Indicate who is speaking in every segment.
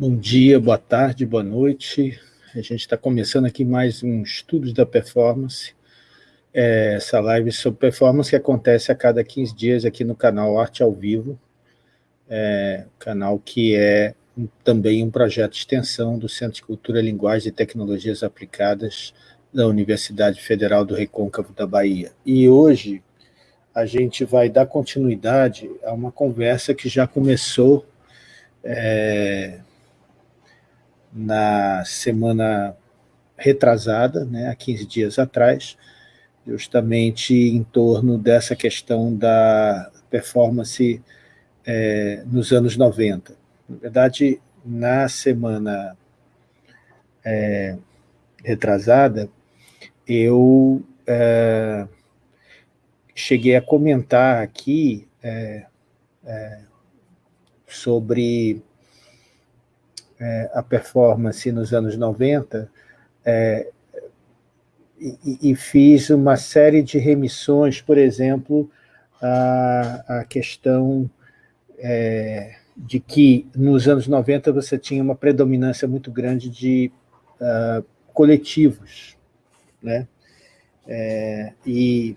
Speaker 1: Bom dia, boa tarde, boa noite. A gente está começando aqui mais um Estudos da Performance. É, essa live sobre performance que acontece a cada 15 dias aqui no canal Arte ao Vivo. É, canal que é também um projeto de extensão do Centro de Cultura, Linguagem e Tecnologias Aplicadas da Universidade Federal do Recôncavo da Bahia. E hoje a gente vai dar continuidade a uma conversa que já começou é, na semana retrasada, né, há 15 dias atrás, justamente em torno dessa questão da performance é, nos anos 90. Na verdade, na semana é, retrasada, eu é, cheguei a comentar aqui é, é, sobre é, a performance nos anos 90 é, e, e, fiz uma série de remissões, por exemplo, a questão é, de que nos anos 90 você tinha uma predominância muito grande de uh, coletivos, né? É, e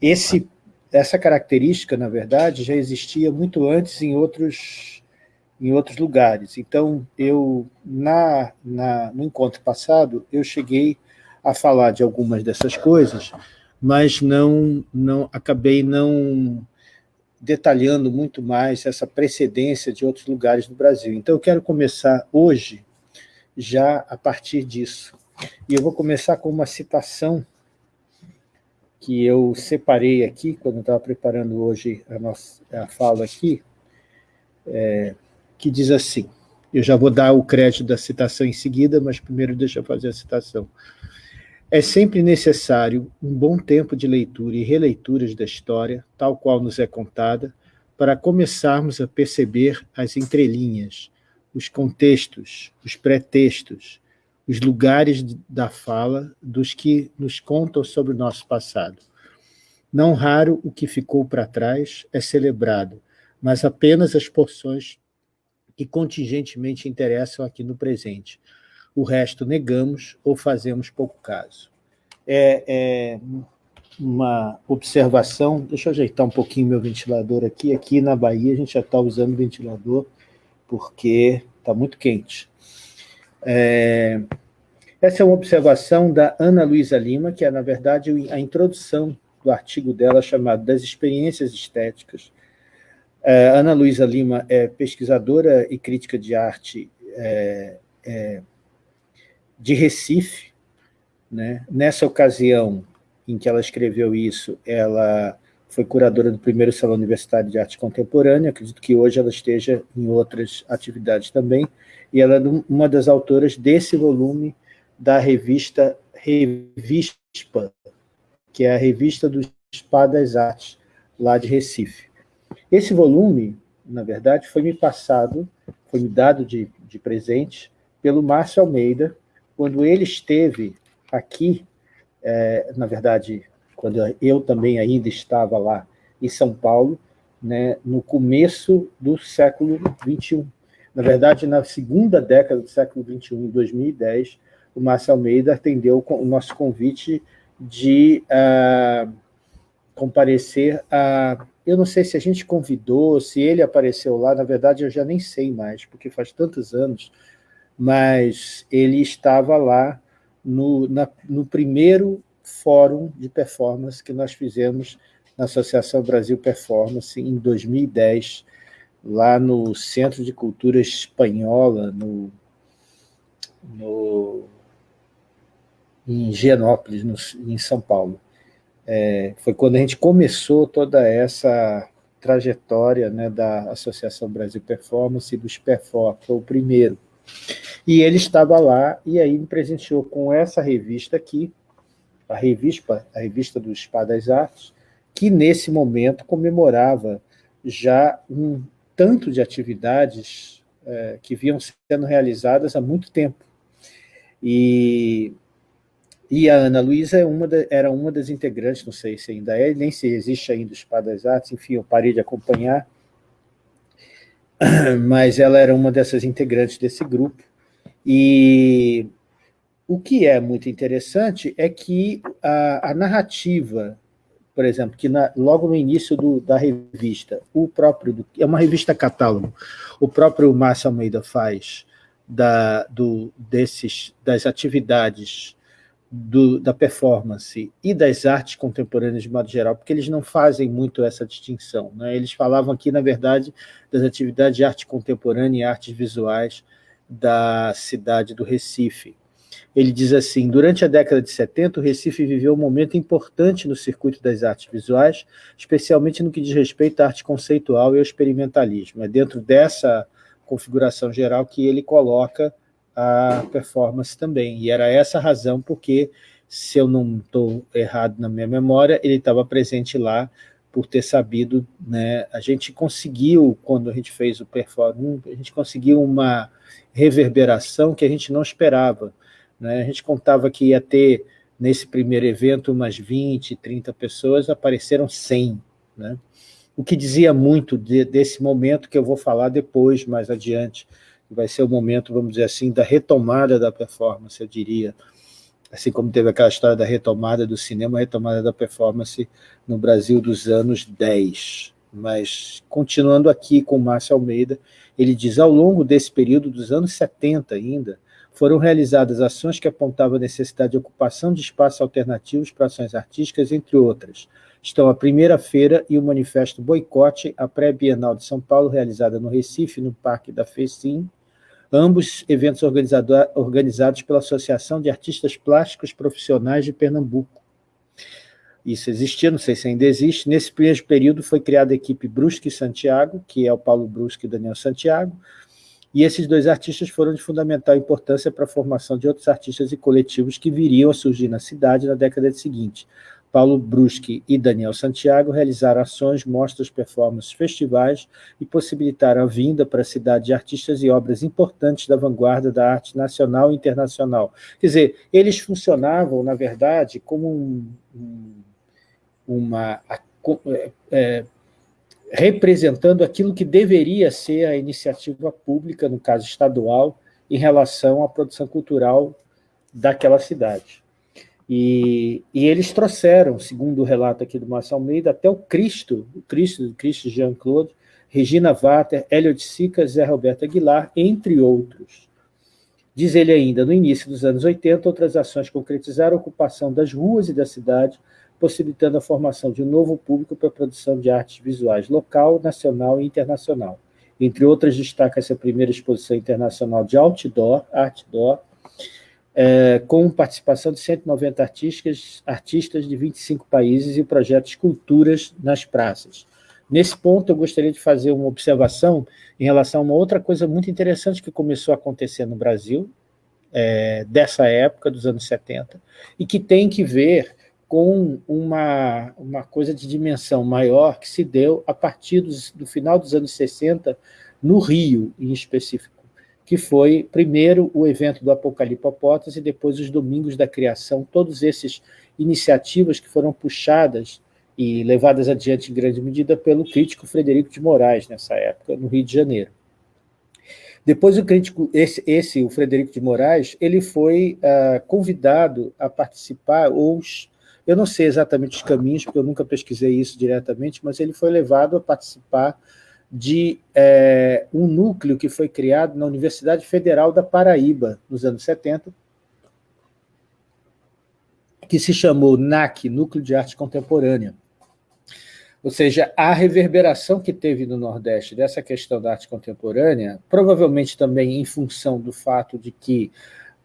Speaker 1: esse, essa característica, na verdade, já existia muito antes em outros em outros lugares. Então, eu na, na, no encontro passado, eu cheguei a falar de algumas dessas coisas, mas não, não acabei não detalhando muito mais essa precedência de outros lugares do Brasil. Então, eu quero começar hoje, já a partir disso. E eu vou começar com uma citação que eu separei aqui, quando estava preparando hoje a, nossa, a fala aqui, é, que diz assim, eu já vou dar o crédito da citação em seguida, mas primeiro deixa eu fazer a citação. É sempre necessário um bom tempo de leitura e releituras da história, tal qual nos é contada, para começarmos a perceber as entrelinhas, os contextos, os pretextos, os lugares da fala dos que nos contam sobre o nosso passado. Não raro o que ficou para trás é celebrado, mas apenas as porções que contingentemente interessam aqui no presente. O resto negamos ou fazemos pouco caso. É, é uma observação, deixa eu ajeitar um pouquinho meu ventilador aqui, aqui na Bahia a gente já está usando ventilador porque está muito quente. É, essa é uma observação da Ana Luísa Lima, que é, na verdade, a introdução do artigo dela chamado Das Experiências Estéticas, Ana Luísa Lima é pesquisadora e crítica de arte é, é, de Recife. Né? Nessa ocasião em que ela escreveu isso, ela foi curadora do primeiro Salão Universitário de Arte Contemporânea, acredito que hoje ela esteja em outras atividades também, e ela é uma das autoras desse volume da revista Revispa, que é a revista do Spa das Artes, lá de Recife. Esse volume, na verdade, foi me passado, foi me dado de, de presente pelo Márcio Almeida, quando ele esteve aqui, é, na verdade, quando eu também ainda estava lá em São Paulo, né, no começo do século XXI. Na verdade, na segunda década do século XXI, em 2010, o Márcio Almeida atendeu o nosso convite de uh, comparecer a eu não sei se a gente convidou, se ele apareceu lá, na verdade eu já nem sei mais, porque faz tantos anos, mas ele estava lá no, na, no primeiro fórum de performance que nós fizemos na Associação Brasil Performance em 2010, lá no Centro de Cultura Espanhola, no, no, em Genópolis, no, em São Paulo é, foi quando a gente começou toda essa trajetória né, da Associação Brasil Performance e dos Perform, foi o primeiro. E ele estava lá e aí me presenteou com essa revista aqui, a revista, a revista do Spa das Artes, que nesse momento comemorava já um tanto de atividades é, que vinham sendo realizadas há muito tempo. E e a Ana Luísa é uma era uma das integrantes, não sei se ainda é, nem se existe ainda o Spa das Artes, enfim, eu parei de acompanhar. mas ela era uma dessas integrantes desse grupo, e o que é muito interessante é que a, a narrativa, por exemplo, que na, logo no início do, da revista, o próprio, é uma revista catálogo, o próprio Márcio Almeida faz da, do, desses, das atividades do, da performance e das artes contemporâneas de modo geral, porque eles não fazem muito essa distinção. Né? Eles falavam aqui, na verdade, das atividades de arte contemporânea e artes visuais da cidade do Recife. Ele diz assim, durante a década de 70, o Recife viveu um momento importante no circuito das artes visuais, especialmente no que diz respeito à arte conceitual e ao experimentalismo. É dentro dessa configuração geral que ele coloca a performance também. E era essa a razão porque, se eu não estou errado na minha memória, ele estava presente lá por ter sabido, né, a gente conseguiu, quando a gente fez o performance, a gente conseguiu uma reverberação que a gente não esperava. Né? A gente contava que ia ter, nesse primeiro evento, umas 20, 30 pessoas, apareceram 100. Né? O que dizia muito de, desse momento que eu vou falar depois, mais adiante, vai ser o momento, vamos dizer assim, da retomada da performance, eu diria, assim como teve aquela história da retomada do cinema, a retomada da performance no Brasil dos anos 10. Mas, continuando aqui com Márcio Almeida, ele diz, ao longo desse período dos anos 70 ainda, foram realizadas ações que apontavam a necessidade de ocupação de espaços alternativos para ações artísticas, entre outras. Estão a primeira feira e o manifesto Boicote, a pré-bienal de São Paulo, realizada no Recife, no Parque da FECIM, ambos eventos organizados pela Associação de Artistas Plásticos Profissionais de Pernambuco. Isso existia, não sei se ainda existe. Nesse primeiro período foi criada a equipe Brusque Santiago, que é o Paulo Brusque e Daniel Santiago, e esses dois artistas foram de fundamental importância para a formação de outros artistas e coletivos que viriam a surgir na cidade na década seguinte. Paulo Bruschi e Daniel Santiago realizaram ações, mostras, performances, festivais e possibilitaram a vinda para a cidade de artistas e obras importantes da vanguarda da arte nacional e internacional. Quer dizer, eles funcionavam, na verdade, como um, um, uma... É, é, representando aquilo que deveria ser a iniciativa pública, no caso estadual, em relação à produção cultural daquela cidade. E, e, eles trouxeram, segundo o relato aqui do Márcio Almeida, até o Cristo, o Cristo, o Cristo Jean-Claude, Regina Vater, de Sica, Zé Roberto Aguilar, entre outros. Diz ele ainda, no início dos anos 80, outras ações concretizaram a ocupação das ruas e da cidade, possibilitando a formação de um novo público para a produção de artes visuais local, nacional e internacional. Entre outras, destaca-se a primeira exposição internacional de outdoor, outdoor é, com participação de 190 artistas, artistas de 25 países e o projeto Esculturas nas Praças. Nesse ponto, eu gostaria de fazer uma observação em relação a uma outra coisa muito interessante que começou a acontecer no Brasil, é, dessa época, dos anos 70, e que tem que ver com uma, uma coisa de dimensão maior que se deu a partir dos, do final dos anos 60, no Rio, em específico que foi, primeiro, o evento do Apocalipse e depois os Domingos da Criação, todos esses iniciativas que foram puxadas e levadas adiante em grande medida pelo crítico Frederico de Moraes, nessa época, no Rio de Janeiro. Depois o crítico, esse, esse o Frederico de Moraes, ele foi uh, convidado a participar, ou eu não sei exatamente os caminhos, porque eu nunca pesquisei isso diretamente, mas ele foi levado a participar de é, um núcleo que foi criado na Universidade Federal da Paraíba, nos anos 70, que se chamou NAC, Núcleo de Arte Contemporânea. Ou seja, a reverberação que teve no Nordeste dessa questão da arte contemporânea, provavelmente também em função do fato de que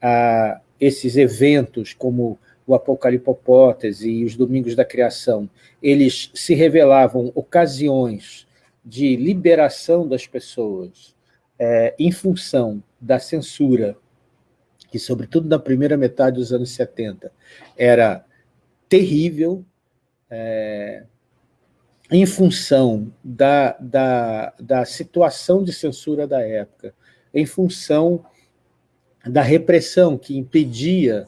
Speaker 1: ah, esses eventos, como o Apocalipopótese e os Domingos da Criação, eles se revelavam ocasiões de liberação das pessoas é, em função da censura, que sobretudo na primeira metade dos anos 70 era terrível, é, em função da, da, da situação de censura da época, em função da repressão que impedia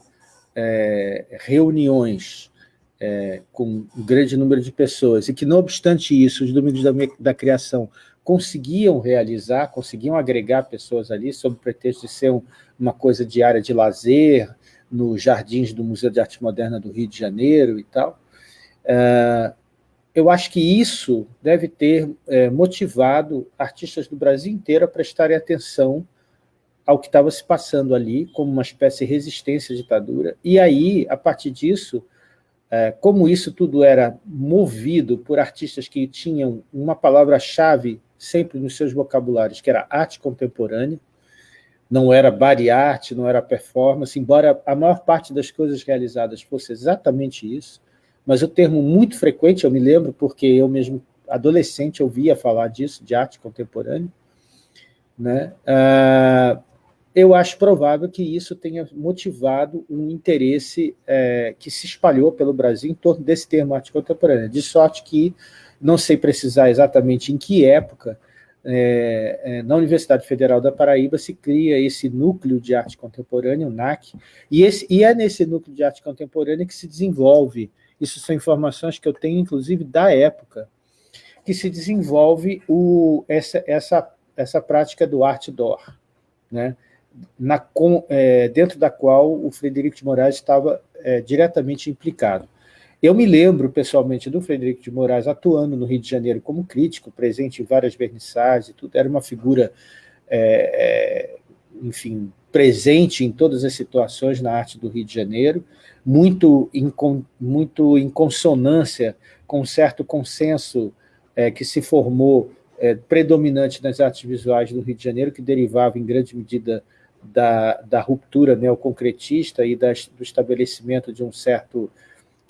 Speaker 1: é, reuniões é, com um grande número de pessoas, e que, não obstante isso, os Domingos da, da Criação conseguiam realizar, conseguiam agregar pessoas ali, sob o pretexto de ser um, uma coisa de área de lazer, nos jardins do Museu de Arte Moderna do Rio de Janeiro e tal. Uh, eu acho que isso deve ter é, motivado artistas do Brasil inteiro a prestarem atenção ao que estava se passando ali, como uma espécie de resistência à ditadura. E aí, a partir disso, é, como isso tudo era movido por artistas que tinham uma palavra-chave sempre nos seus vocabulários, que era arte contemporânea, não era body art, não era performance, embora a maior parte das coisas realizadas fosse exatamente isso, mas o termo muito frequente, eu me lembro, porque eu mesmo, adolescente, ouvia falar disso, de arte contemporânea, né? Uh, eu acho provável que isso tenha motivado um interesse é, que se espalhou pelo Brasil em torno desse termo arte contemporânea, de sorte que, não sei precisar exatamente em que época, é, é, na Universidade Federal da Paraíba se cria esse núcleo de arte contemporânea, o NAC, e, esse, e é nesse núcleo de arte contemporânea que se desenvolve isso são informações que eu tenho, inclusive, da época, que se desenvolve o, essa, essa, essa prática do art door, né? Na, com, é, dentro da qual o Frederico de Moraes estava é, diretamente implicado. Eu me lembro, pessoalmente, do Frederico de Moraes atuando no Rio de Janeiro como crítico, presente em várias vernissagens e tudo, era uma figura, é, é enfim, presente em todas as situações na arte do Rio de Janeiro, muito em, muito em consonância com um certo consenso é, que se formou é, predominante nas artes visuais do Rio de Janeiro, que derivava em grande medida da, da ruptura neoconcretista e das, do estabelecimento de um certo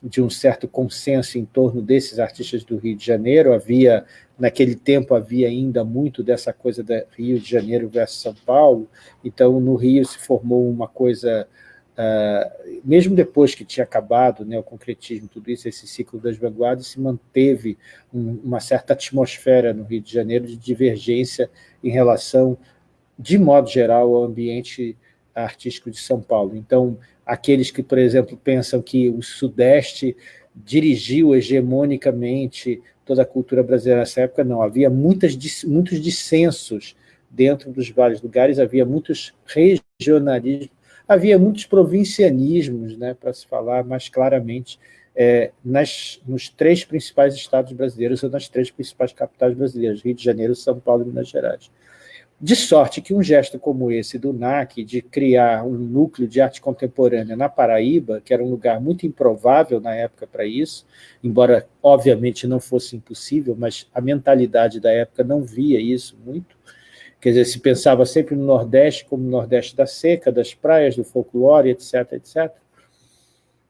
Speaker 1: de um certo consenso em torno desses artistas do Rio de Janeiro. Havia, naquele tempo, havia ainda muito dessa coisa da Rio de Janeiro versus São Paulo, então no Rio se formou uma coisa, uh, mesmo depois que tinha acabado né, o concretismo, tudo isso, esse ciclo das vanguardas, se manteve um, uma certa atmosfera no Rio de Janeiro de divergência em relação, de modo geral, ao ambiente artístico de São Paulo. Então, aqueles que, por exemplo, pensam que o Sudeste dirigiu hegemonicamente toda a cultura brasileira nessa época, não, havia muitas, muitos dissensos dentro dos vários lugares, havia muitos regionalismos, havia muitos provincianismos, né, para se falar mais claramente, é, nas, nos três principais estados brasileiros ou nas três principais capitais brasileiras, Rio de Janeiro, São Paulo e Minas Gerais. De sorte que um gesto como esse do NAC, de criar um núcleo de arte contemporânea na Paraíba, que era um lugar muito improvável na época para isso, embora obviamente não fosse impossível, mas a mentalidade da época não via isso muito, quer dizer, se pensava sempre no Nordeste como no Nordeste da seca, das praias, do folclore, etc, etc.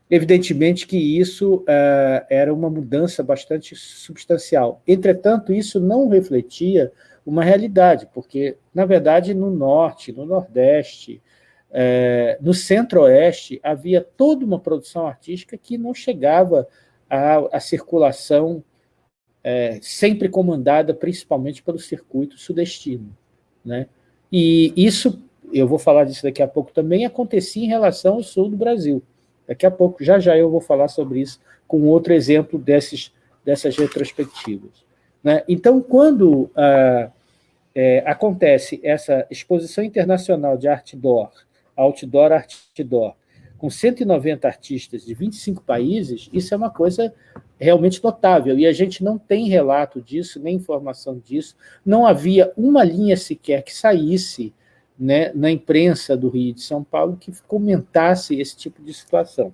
Speaker 1: Evidentemente que isso uh, era uma mudança bastante substancial. Entretanto, isso não refletia uma realidade, porque, na verdade, no Norte, no Nordeste, é, no Centro-Oeste, havia toda uma produção artística que não chegava à, à circulação é, sempre comandada principalmente pelo circuito sudestino. Né? E isso, eu vou falar disso daqui a pouco também, acontecia em relação ao sul do Brasil. Daqui a pouco, já já eu vou falar sobre isso com outro exemplo desses, dessas retrospectivas. Né? Então, quando ah, é, acontece essa exposição internacional de outdoor, outdoor, outdoor, com 190 artistas de 25 países, isso é uma coisa realmente notável, e a gente não tem relato disso, nem informação disso, não havia uma linha sequer que saísse né, na imprensa do Rio de São Paulo que comentasse esse tipo de situação.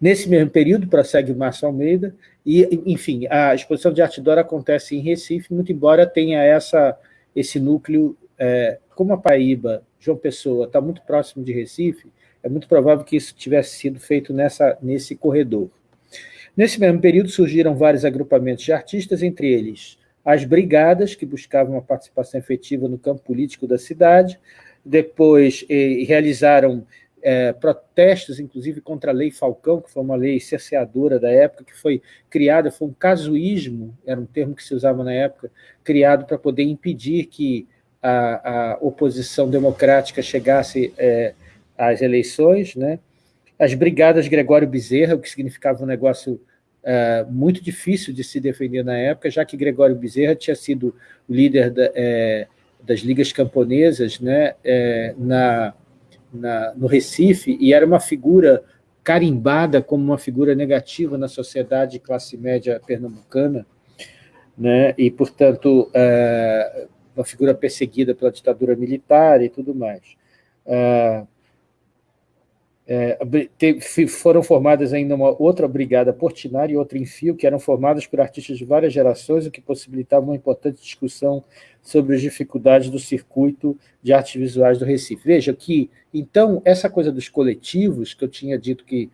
Speaker 1: Nesse mesmo período, prossegue o Márcio Almeida, e, enfim, a exposição de arte Dora acontece em Recife, muito embora tenha essa, esse núcleo, é, como a Paraíba, João Pessoa, está muito próximo de Recife, é muito provável que isso tivesse sido feito nessa, nesse corredor. Nesse mesmo período surgiram vários agrupamentos de artistas, entre eles as brigadas, que buscavam uma participação efetiva no campo político da cidade, depois eh, realizaram é, protestos, inclusive, contra a Lei Falcão, que foi uma lei cerceadora da época, que foi criada, foi um casuísmo, era um termo que se usava na época, criado para poder impedir que a, a oposição democrática chegasse é, às eleições. Né? As brigadas Gregório Bezerra, o que significava um negócio é, muito difícil de se defender na época, já que Gregório Bezerra tinha sido líder da, é, das ligas camponesas né, é, na, na, no Recife, e era uma figura carimbada como uma figura negativa na sociedade de classe média pernambucana, né, e, portanto, é, uma figura perseguida pela ditadura militar e tudo mais. É, é, foram formadas ainda uma outra brigada Portinari e outra em Fio, que eram formadas por artistas de várias gerações, o que possibilitava uma importante discussão sobre as dificuldades do circuito de artes visuais do Recife. Veja que, então, essa coisa dos coletivos, que eu tinha dito que,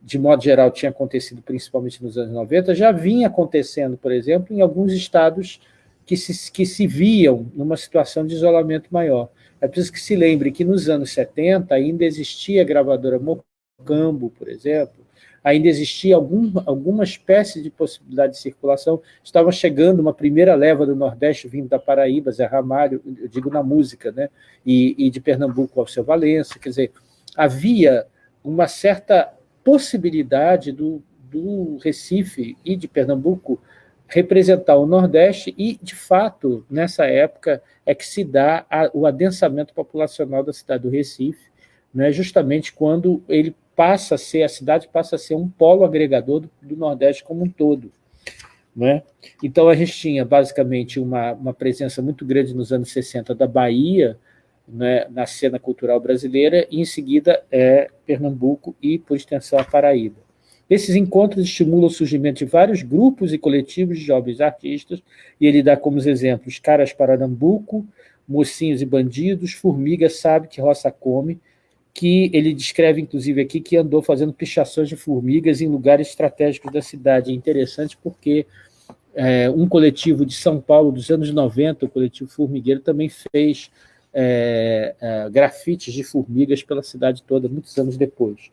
Speaker 1: de modo geral, tinha acontecido principalmente nos anos 90, já vinha acontecendo, por exemplo, em alguns estados que se, que se viam numa situação de isolamento maior. É preciso que se lembre que nos anos 70 ainda existia a gravadora Mocambo, por exemplo, ainda existia algum, alguma espécie de possibilidade de circulação, estava chegando uma primeira leva do Nordeste vindo da Paraíba, Zé Ramalho, eu digo na música, né? e, e de Pernambuco, Alceu Valença, quer dizer, havia uma certa possibilidade do, do Recife e de Pernambuco representar o Nordeste e, de fato, nessa época é que se dá a, o adensamento populacional da cidade do Recife, né, justamente quando ele passa a ser, a cidade passa a ser um polo agregador do, do Nordeste como um todo. Né? Então, a gente tinha, basicamente, uma, uma presença muito grande nos anos 60 da Bahia, né, na cena cultural brasileira, e, em seguida, é Pernambuco e, por extensão, a Paraíba. Esses encontros estimulam o surgimento de vários grupos e coletivos de jovens artistas, e ele dá como exemplos Caras Paranambuco, Mocinhos e Bandidos, Formiga Sabe que Roça Come, que ele descreve, inclusive, aqui, que andou fazendo pichações de formigas em lugares estratégicos da cidade. É interessante porque é, um coletivo de São Paulo dos anos 90, o coletivo Formigueiro, também fez é, é, grafites de formigas pela cidade toda, muitos anos depois.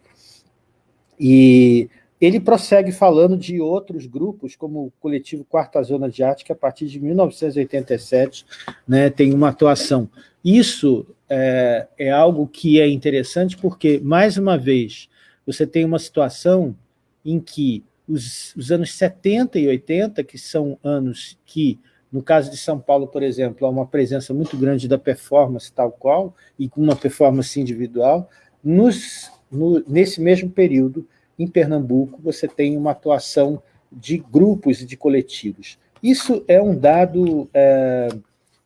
Speaker 1: E ele prossegue falando de outros grupos, como o coletivo Quarta Zona de Arte, que a partir de 1987 né, tem uma atuação. Isso é, é algo que é interessante porque, mais uma vez, você tem uma situação em que os, os, anos 70 e 80, que são anos que, no caso de São Paulo, por exemplo, há uma presença muito grande da performance tal qual, e com uma performance individual, nos, no, nesse mesmo período, em Pernambuco, você tem uma atuação de grupos e de coletivos. Isso é um dado é,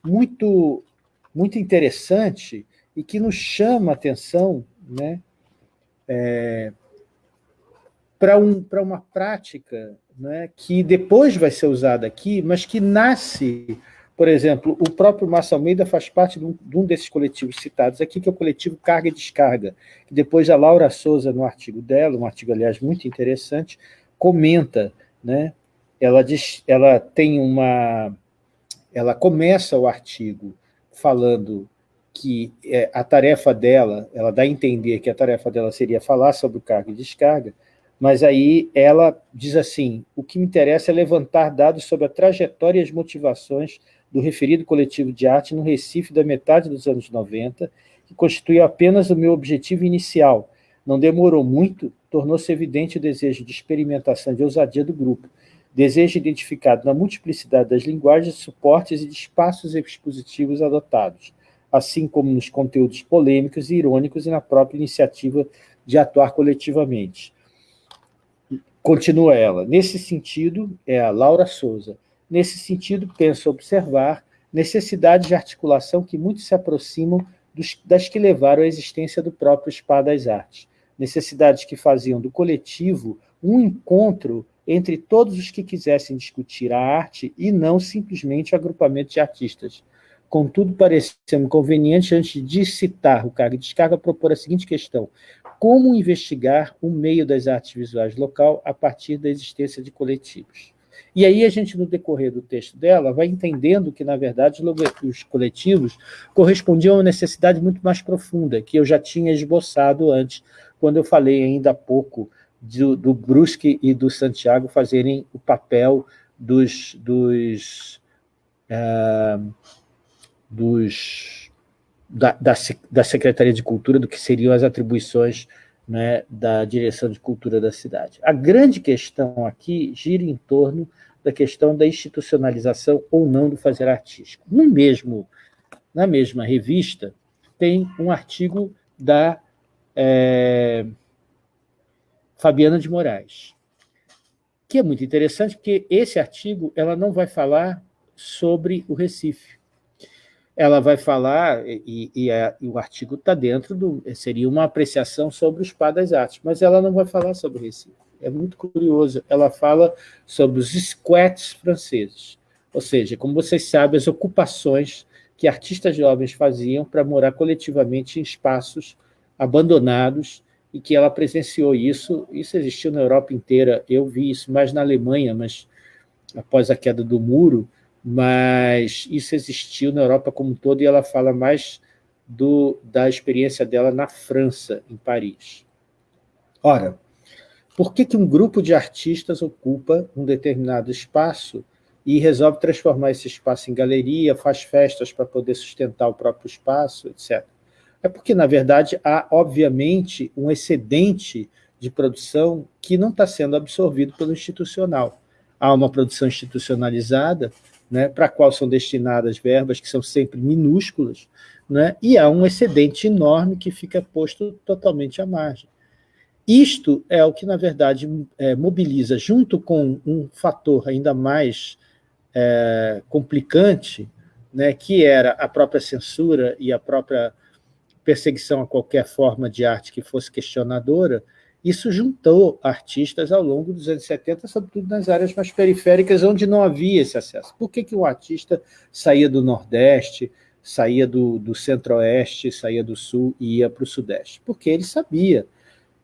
Speaker 1: muito, muito interessante e que nos chama a atenção né, é, para um, uma prática né, que depois vai ser usada aqui, mas que nasce por exemplo, o próprio Márcio Almeida faz parte de um, de um, desses coletivos citados aqui, que é o coletivo Carga e Descarga, depois a Laura Souza, no artigo dela, um artigo, aliás, muito interessante, comenta, né? ela, diz, ela tem uma... Ela começa o artigo falando que é, a tarefa dela, ela dá a entender que a tarefa dela seria falar sobre carga e descarga, mas aí ela diz assim, o que me interessa é levantar dados sobre a trajetória e as motivações do referido coletivo de arte no Recife da metade dos anos 90, que constituiu apenas o meu objetivo inicial. Não demorou muito, tornou-se evidente o desejo de experimentação de ousadia do grupo, desejo identificado na multiplicidade das linguagens, suportes e de espaços expositivos adotados, assim como nos conteúdos polêmicos e irônicos e na própria iniciativa de atuar coletivamente. Continua ela. Nesse sentido, é a Laura Souza, Nesse sentido, penso observar necessidades de articulação que muito se aproximam dos, das que levaram à existência do próprio Spa das Artes. Necessidades que faziam do coletivo um encontro entre todos os que quisessem discutir a arte e não simplesmente o agrupamento de artistas. Contudo, pareceu-me conveniente, antes de citar o cargo de descarga, propor a seguinte questão. Como investigar o meio das artes visuais local a partir da existência de coletivos? E aí a gente, no decorrer do texto dela, vai entendendo que, na verdade, os coletivos correspondiam a uma necessidade muito mais profunda, que eu já tinha esboçado antes, quando eu falei ainda há pouco do, do Brusque e do Santiago fazerem o papel dos, dos, é, dos da, da, da, Secretaria de Cultura, do que seriam as atribuições né, da direção de cultura da cidade. A grande questão aqui gira em torno da questão da institucionalização ou não do fazer artístico. No mesmo, na mesma revista, tem um artigo da é, Fabiana de Moraes, que é muito interessante, porque esse artigo ela não vai falar sobre o Recife. Ela vai falar, e, e, a, e o artigo está dentro do... seria uma apreciação sobre o Spa das Artes, mas ela não vai falar sobre Recife. É muito curioso. Ela fala sobre os squats franceses, ou seja, como vocês sabem, as ocupações que artistas jovens faziam para morar coletivamente em espaços abandonados e que ela presenciou isso. Isso existiu na Europa inteira. Eu vi isso mais na Alemanha, mas após a queda do muro, mas isso existiu na Europa como um todo e ela fala mais do, da experiência dela na França, em Paris. Ora, por que, que um grupo de artistas ocupa um determinado espaço e resolve transformar esse espaço em galeria, faz festas para poder sustentar o próprio espaço, etc. É porque, na verdade, há, obviamente, um excedente de produção que não está sendo absorvido pelo institucional. Há uma produção institucionalizada, né, para a qual são destinadas verbas que são sempre minúsculas, né, e há um excedente enorme que fica posto totalmente à margem. Isto é o que, na verdade, é, mobiliza, junto com um fator ainda mais é, complicante, né, que era a própria censura e a própria perseguição a qualquer forma de arte que fosse questionadora, isso juntou artistas ao longo dos anos 70, sobretudo nas áreas mais periféricas, onde não havia esse acesso. Por que, que um artista saía do Nordeste, saía do, do Centro-Oeste, saía do Sul e ia para o Sudeste? Porque ele sabia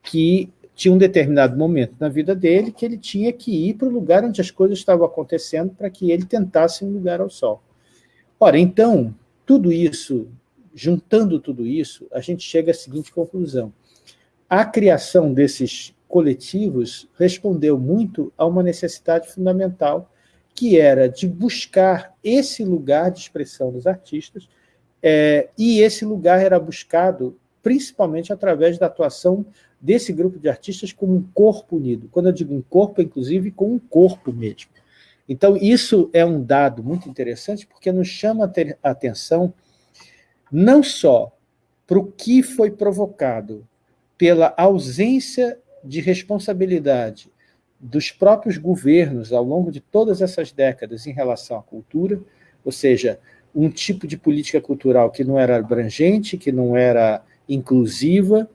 Speaker 1: que tinha um determinado momento na vida dele que ele tinha que ir para o lugar onde as coisas estavam acontecendo para que ele tentasse um lugar ao sol. Ora, então, tudo isso juntando tudo isso, a gente chega à seguinte conclusão. A criação desses coletivos respondeu muito a uma necessidade fundamental, que era de buscar esse lugar de expressão dos artistas, é, e esse lugar era buscado principalmente através da atuação desse grupo de artistas como um corpo unido. Quando eu digo um corpo, inclusive com um corpo mesmo. Então, isso é um dado muito interessante, porque nos chama a atenção não só para o que foi provocado pela ausência de responsabilidade dos próprios governos ao longo de todas essas décadas em relação à cultura, ou seja, um tipo de política cultural que não era abrangente, que não era inclusiva,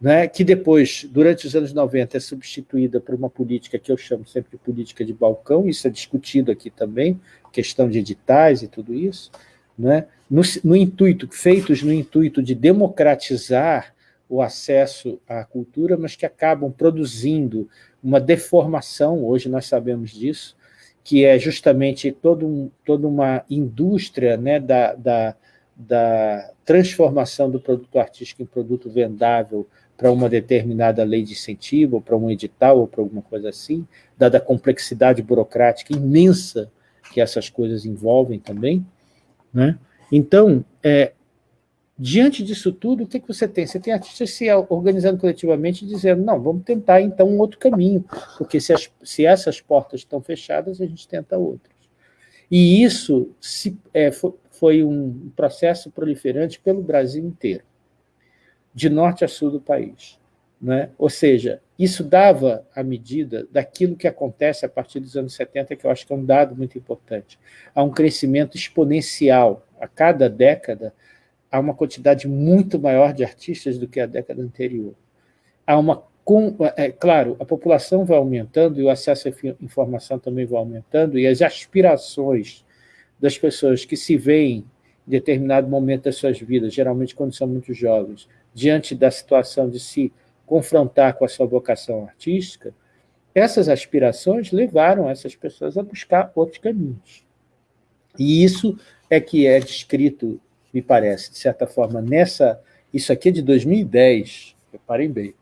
Speaker 1: né, que depois, durante os anos 90, é substituída por uma política que eu chamo sempre de política de balcão, isso é discutido aqui também, questão de editais e tudo isso, né? no, no intuito, feitos no intuito de democratizar o acesso à cultura, mas que acabam produzindo uma deformação, hoje nós sabemos disso, que é justamente todo um, toda uma indústria né, da, da, da transformação do produto artístico em produto vendável para uma determinada lei de incentivo, ou para um edital, ou para alguma coisa assim, dada a complexidade burocrática imensa que essas coisas envolvem também, né? Então, é, diante disso tudo, o que, que você tem? Você tem artistas se organizando coletivamente e dizendo, não, vamos tentar então um outro caminho, porque se, as, se essas portas estão fechadas, a gente tenta outras. E isso se, é, foi, um processo proliferante pelo Brasil inteiro, de norte a sul do país. Né? Ou seja, isso dava a medida daquilo que acontece a partir dos anos 70, que eu acho que é um dado muito importante. Há um crescimento exponencial. A cada década, há uma quantidade muito maior de artistas do que a década anterior. Há uma é, claro, a população vai aumentando e o acesso à informação também vai aumentando e as aspirações das pessoas que se veem em determinado momento das suas vidas, geralmente quando são muito jovens, diante da situação de se confrontar com a sua vocação artística, essas aspirações levaram essas pessoas a buscar outros caminhos. E isso é que é descrito, me parece, de certa forma, nessa... Isso aqui é de 2010, reparem bem.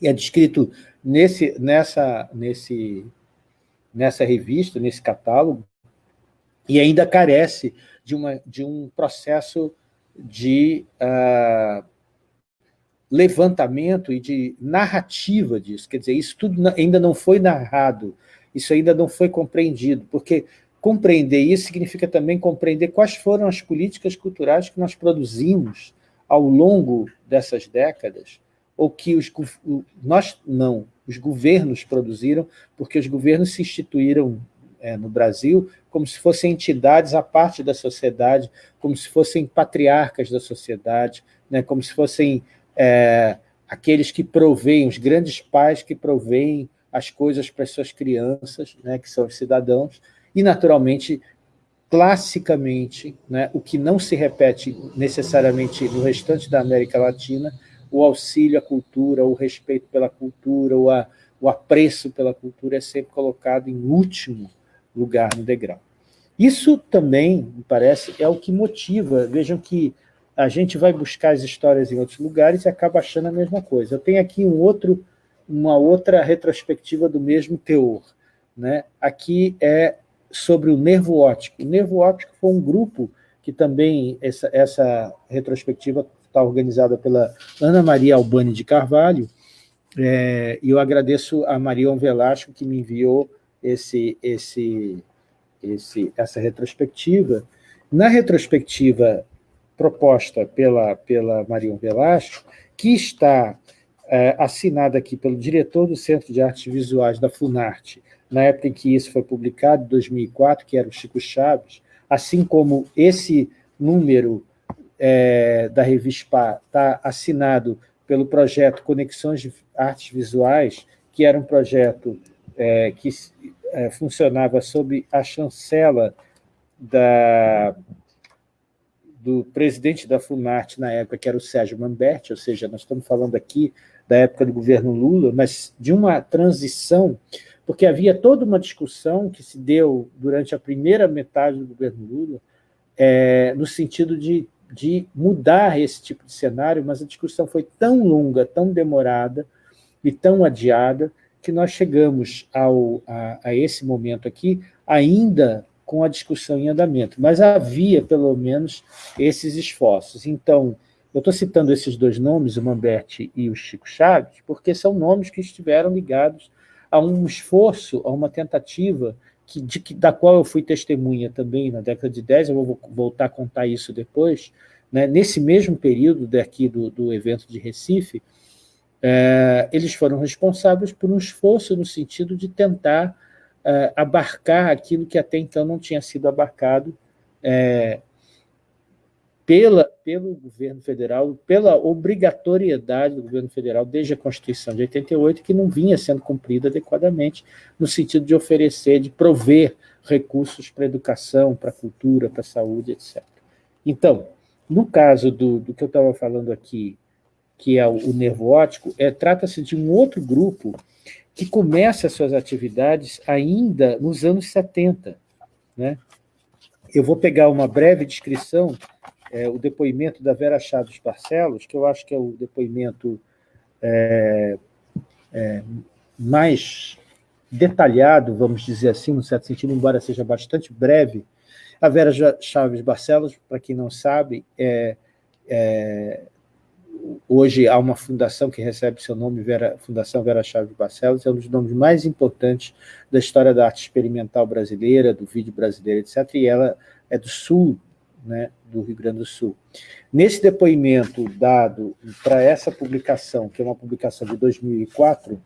Speaker 1: E é descrito nesse, nessa, nesse, nessa revista, nesse catálogo, e ainda carece de, uma, de um processo de uh, levantamento e de narrativa disso. Quer dizer, isso tudo ainda não foi narrado, isso ainda não foi compreendido, porque compreender isso significa também compreender quais foram as políticas culturais que nós produzimos ao longo dessas décadas, ou que os, nós não, os governos produziram, porque os governos se instituíram é, no Brasil como se fossem entidades à parte da sociedade, como se fossem patriarcas da sociedade, né, como se fossem é, aqueles que proveem, os grandes pais que proveem as coisas para as suas crianças, né, que são os cidadãos, e, naturalmente, classicamente, né, o que não se repete necessariamente no restante da América Latina, o auxílio à cultura, o respeito pela cultura, o, a, o apreço pela cultura é sempre colocado em último lugar no degrau. Isso também, me parece, é o que motiva. Vejam que a gente vai buscar as histórias em outros lugares e acaba achando a mesma coisa. Eu tenho aqui um outro, uma outra retrospectiva do mesmo teor. Né? Aqui é sobre o nervo óptico. O nervo óptico foi um grupo que também, essa, essa retrospectiva está organizada pela Ana Maria Albani de Carvalho, é, e eu agradeço a Marion Velasco que me enviou esse, esse, esse, essa retrospectiva. Na retrospectiva proposta pela, pela Marion Velasco, que está é, assinada aqui pelo diretor do Centro de Artes Visuais da Funarte, na época em que isso foi publicado, em 2004, que era o Chico Chaves, assim como esse número é, da revista está assinado pelo projeto Conexões de Artes Visuais, que era um projeto é, que é, funcionava sob a chancela da, do presidente da Funarte na época, que era o Sérgio Mamberti, ou seja, nós estamos falando aqui da época do governo Lula, mas de uma transição, porque havia toda uma discussão que se deu durante a primeira metade do governo Lula, é, no sentido de, de mudar esse tipo de cenário, mas a discussão foi tão longa, tão demorada e tão adiada, que nós chegamos ao, a, a esse momento aqui ainda com a discussão em andamento, mas havia, pelo menos, esses esforços. Então, eu estou citando esses dois nomes, o Mamberti e o Chico Chaves, porque são nomes que estiveram ligados a um esforço, a uma tentativa que, de, da qual eu fui testemunha também na década de 10, eu vou voltar a contar isso depois, né, nesse mesmo período daqui do, do evento de Recife, é, eles foram responsáveis por um esforço no sentido de tentar é, abarcar aquilo que até então não tinha sido abarcado é, pela, pelo governo federal, pela obrigatoriedade do governo federal desde a Constituição de 88, que não vinha sendo cumprida adequadamente, no sentido de oferecer, de prover recursos para a educação, para a cultura, para a saúde, etc. Então, no caso do, do que eu estava falando aqui, que é o, o nervo óptico, é, trata-se de um outro grupo que começa as suas atividades ainda nos anos 70. Né? Eu vou pegar uma breve descrição, é, o depoimento da Vera Chaves Barcelos, que eu acho que é o depoimento é, é, mais detalhado, vamos dizer assim, no certo sentido, embora seja bastante breve. A Vera Chaves Barcelos, para quem não sabe, é, é hoje há uma fundação que recebe seu nome, Vera, Fundação Vera Chaves Barcelos, é um dos nomes mais importantes da história da arte experimental brasileira, do vídeo brasileiro, etc., e ela é do sul, né, do Rio Grande do Sul. Nesse depoimento dado para essa publicação, que é uma publicação de 2004,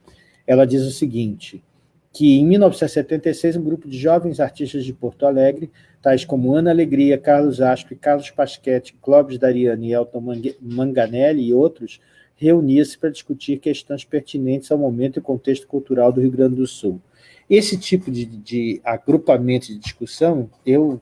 Speaker 1: ela diz o seguinte, que em 1976 um grupo de jovens artistas de Porto Alegre, tais como Ana Alegria, Carlos Aspe, Carlos Pasquete, Clóvis Dariani, Elton Manganelli e outros, reunia-se para discutir questões pertinentes ao momento e contexto cultural do Rio Grande do Sul. Esse tipo de, de agrupamento de discussão, eu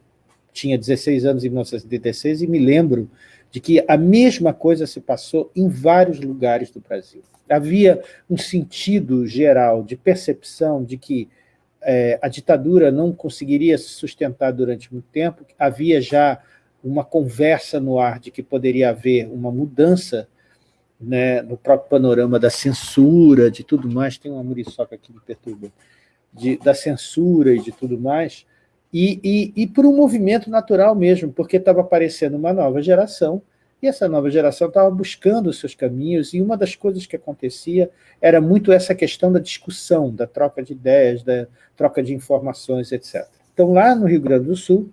Speaker 1: tinha 16 anos em 1976 e me lembro de que a mesma coisa se passou em vários lugares do Brasil. Havia um sentido geral de percepção de que é, a ditadura não conseguiria se sustentar durante muito tempo, havia já uma conversa no ar de que poderia haver uma mudança né, no próprio panorama da censura, de tudo mais, tem uma muriçoca aqui me perturba, de, da censura e de tudo mais, e, e, e por um movimento natural mesmo, porque estava aparecendo uma nova geração E essa nova geração estava buscando os seus caminhos, e uma das coisas que acontecia era muito essa questão da discussão, da troca de ideias, da troca de informações, etc. Então, lá no Rio Grande do Sul,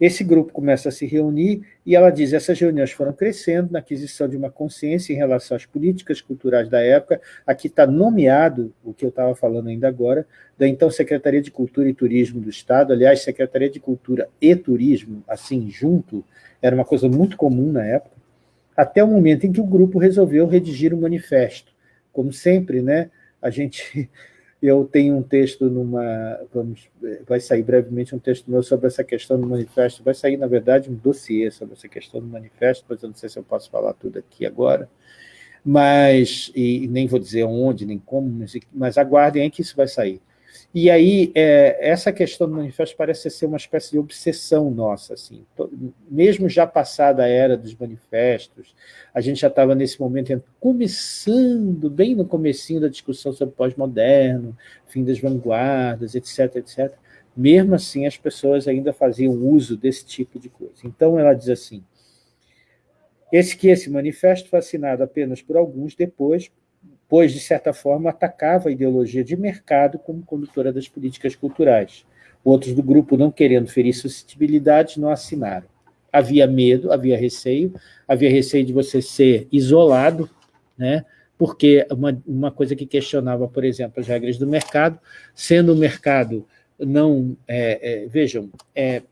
Speaker 1: esse grupo começa a se reunir e ela diz essas reuniões foram crescendo na aquisição de uma consciência em relação às políticas culturais da época. Aqui está nomeado, o que eu estava falando ainda agora, da então Secretaria de Cultura e Turismo do Estado. Aliás, Secretaria de Cultura e Turismo, assim, junto, era uma coisa muito comum na época, até o momento em que o grupo resolveu redigir um manifesto. Como sempre, né, a gente eu tenho um texto numa... Vamos, vai sair brevemente um texto meu sobre essa questão do manifesto. Vai sair, na verdade, um dossiê sobre essa questão do manifesto, mas eu não sei se eu posso falar tudo aqui agora. Mas, e, nem vou dizer onde, nem como, mas, aguardem aí que isso vai sair. E aí, é, essa questão do manifesto parece ser uma espécie de obsessão nossa, assim. mesmo já passada a era dos manifestos, a gente já estava nesse momento começando, bem no comecinho da discussão sobre pós-moderno, fim das vanguardas, etc, etc. Mesmo assim, as pessoas ainda faziam uso desse tipo de coisa. Então, ela diz assim, esse que esse manifesto foi assinado apenas por alguns, depois pois, de certa forma, atacava a ideologia de mercado como condutora das políticas culturais. Outros do grupo, não querendo ferir suscetibilidades, não assinaram. Havia medo, havia receio, havia receio de você ser isolado, né? porque uma, uma coisa que questionava, por exemplo, as regras do mercado, sendo o mercado não... É, é, vejam, é,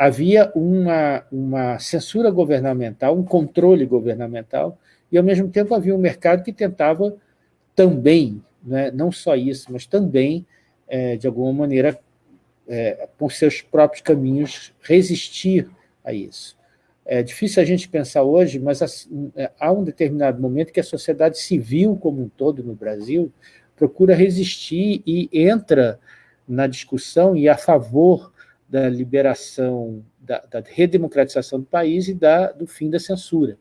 Speaker 1: havia uma, uma censura governamental, um controle governamental, e, ao mesmo tempo, havia um mercado que tentava também, né, não só isso, mas também, é, de alguma maneira, é, por seus próprios caminhos, resistir a isso. É difícil a gente pensar hoje, mas é, há um determinado momento que a sociedade civil como um todo no Brasil procura resistir e entra na discussão e a favor da liberação, da, da redemocratização do país e da, do fim da censura.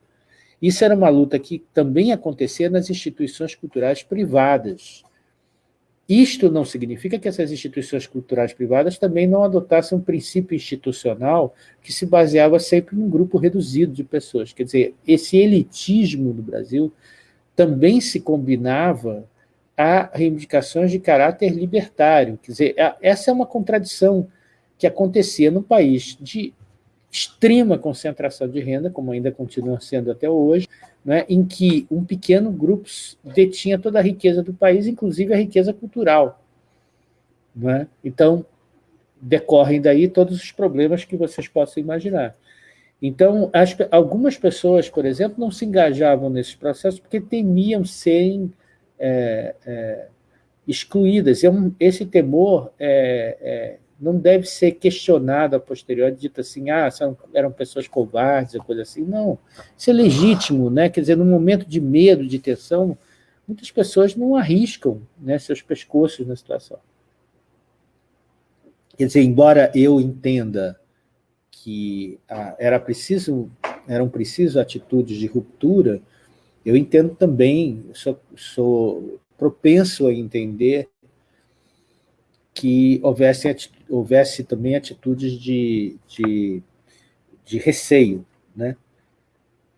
Speaker 1: Isso era uma luta que também acontecia nas instituições culturais privadas. Isto não significa que essas instituições culturais privadas também não adotassem um princípio institucional que se baseava sempre num grupo reduzido de pessoas. Quer dizer, esse elitismo no Brasil também se combinava a reivindicações de caráter libertário. Quer dizer, essa é uma contradição que acontecia no país de extrema concentração de renda, como ainda continua sendo até hoje, né, em que um pequeno grupo detinha toda a riqueza do país, inclusive a riqueza cultural. Né? Então, decorrem daí todos os problemas que vocês possam imaginar. Então, as, algumas pessoas, por exemplo, não se engajavam nesses processos porque temiam serem é, é, excluídas. Esse temor é, é não deve ser questionado a posteriori, dito assim, ah, eram pessoas covardes, coisa assim. Não, isso é legítimo, né? Quer dizer, num momento de medo, de tensão, muitas pessoas não arriscam né, seus pescoços na situação. Quer dizer, embora eu entenda que ah, era preciso, eram preciso atitudes de ruptura, eu entendo também, sou, sou propenso a entender que houvesse, houvesse também atitudes de, de, de receio. Né?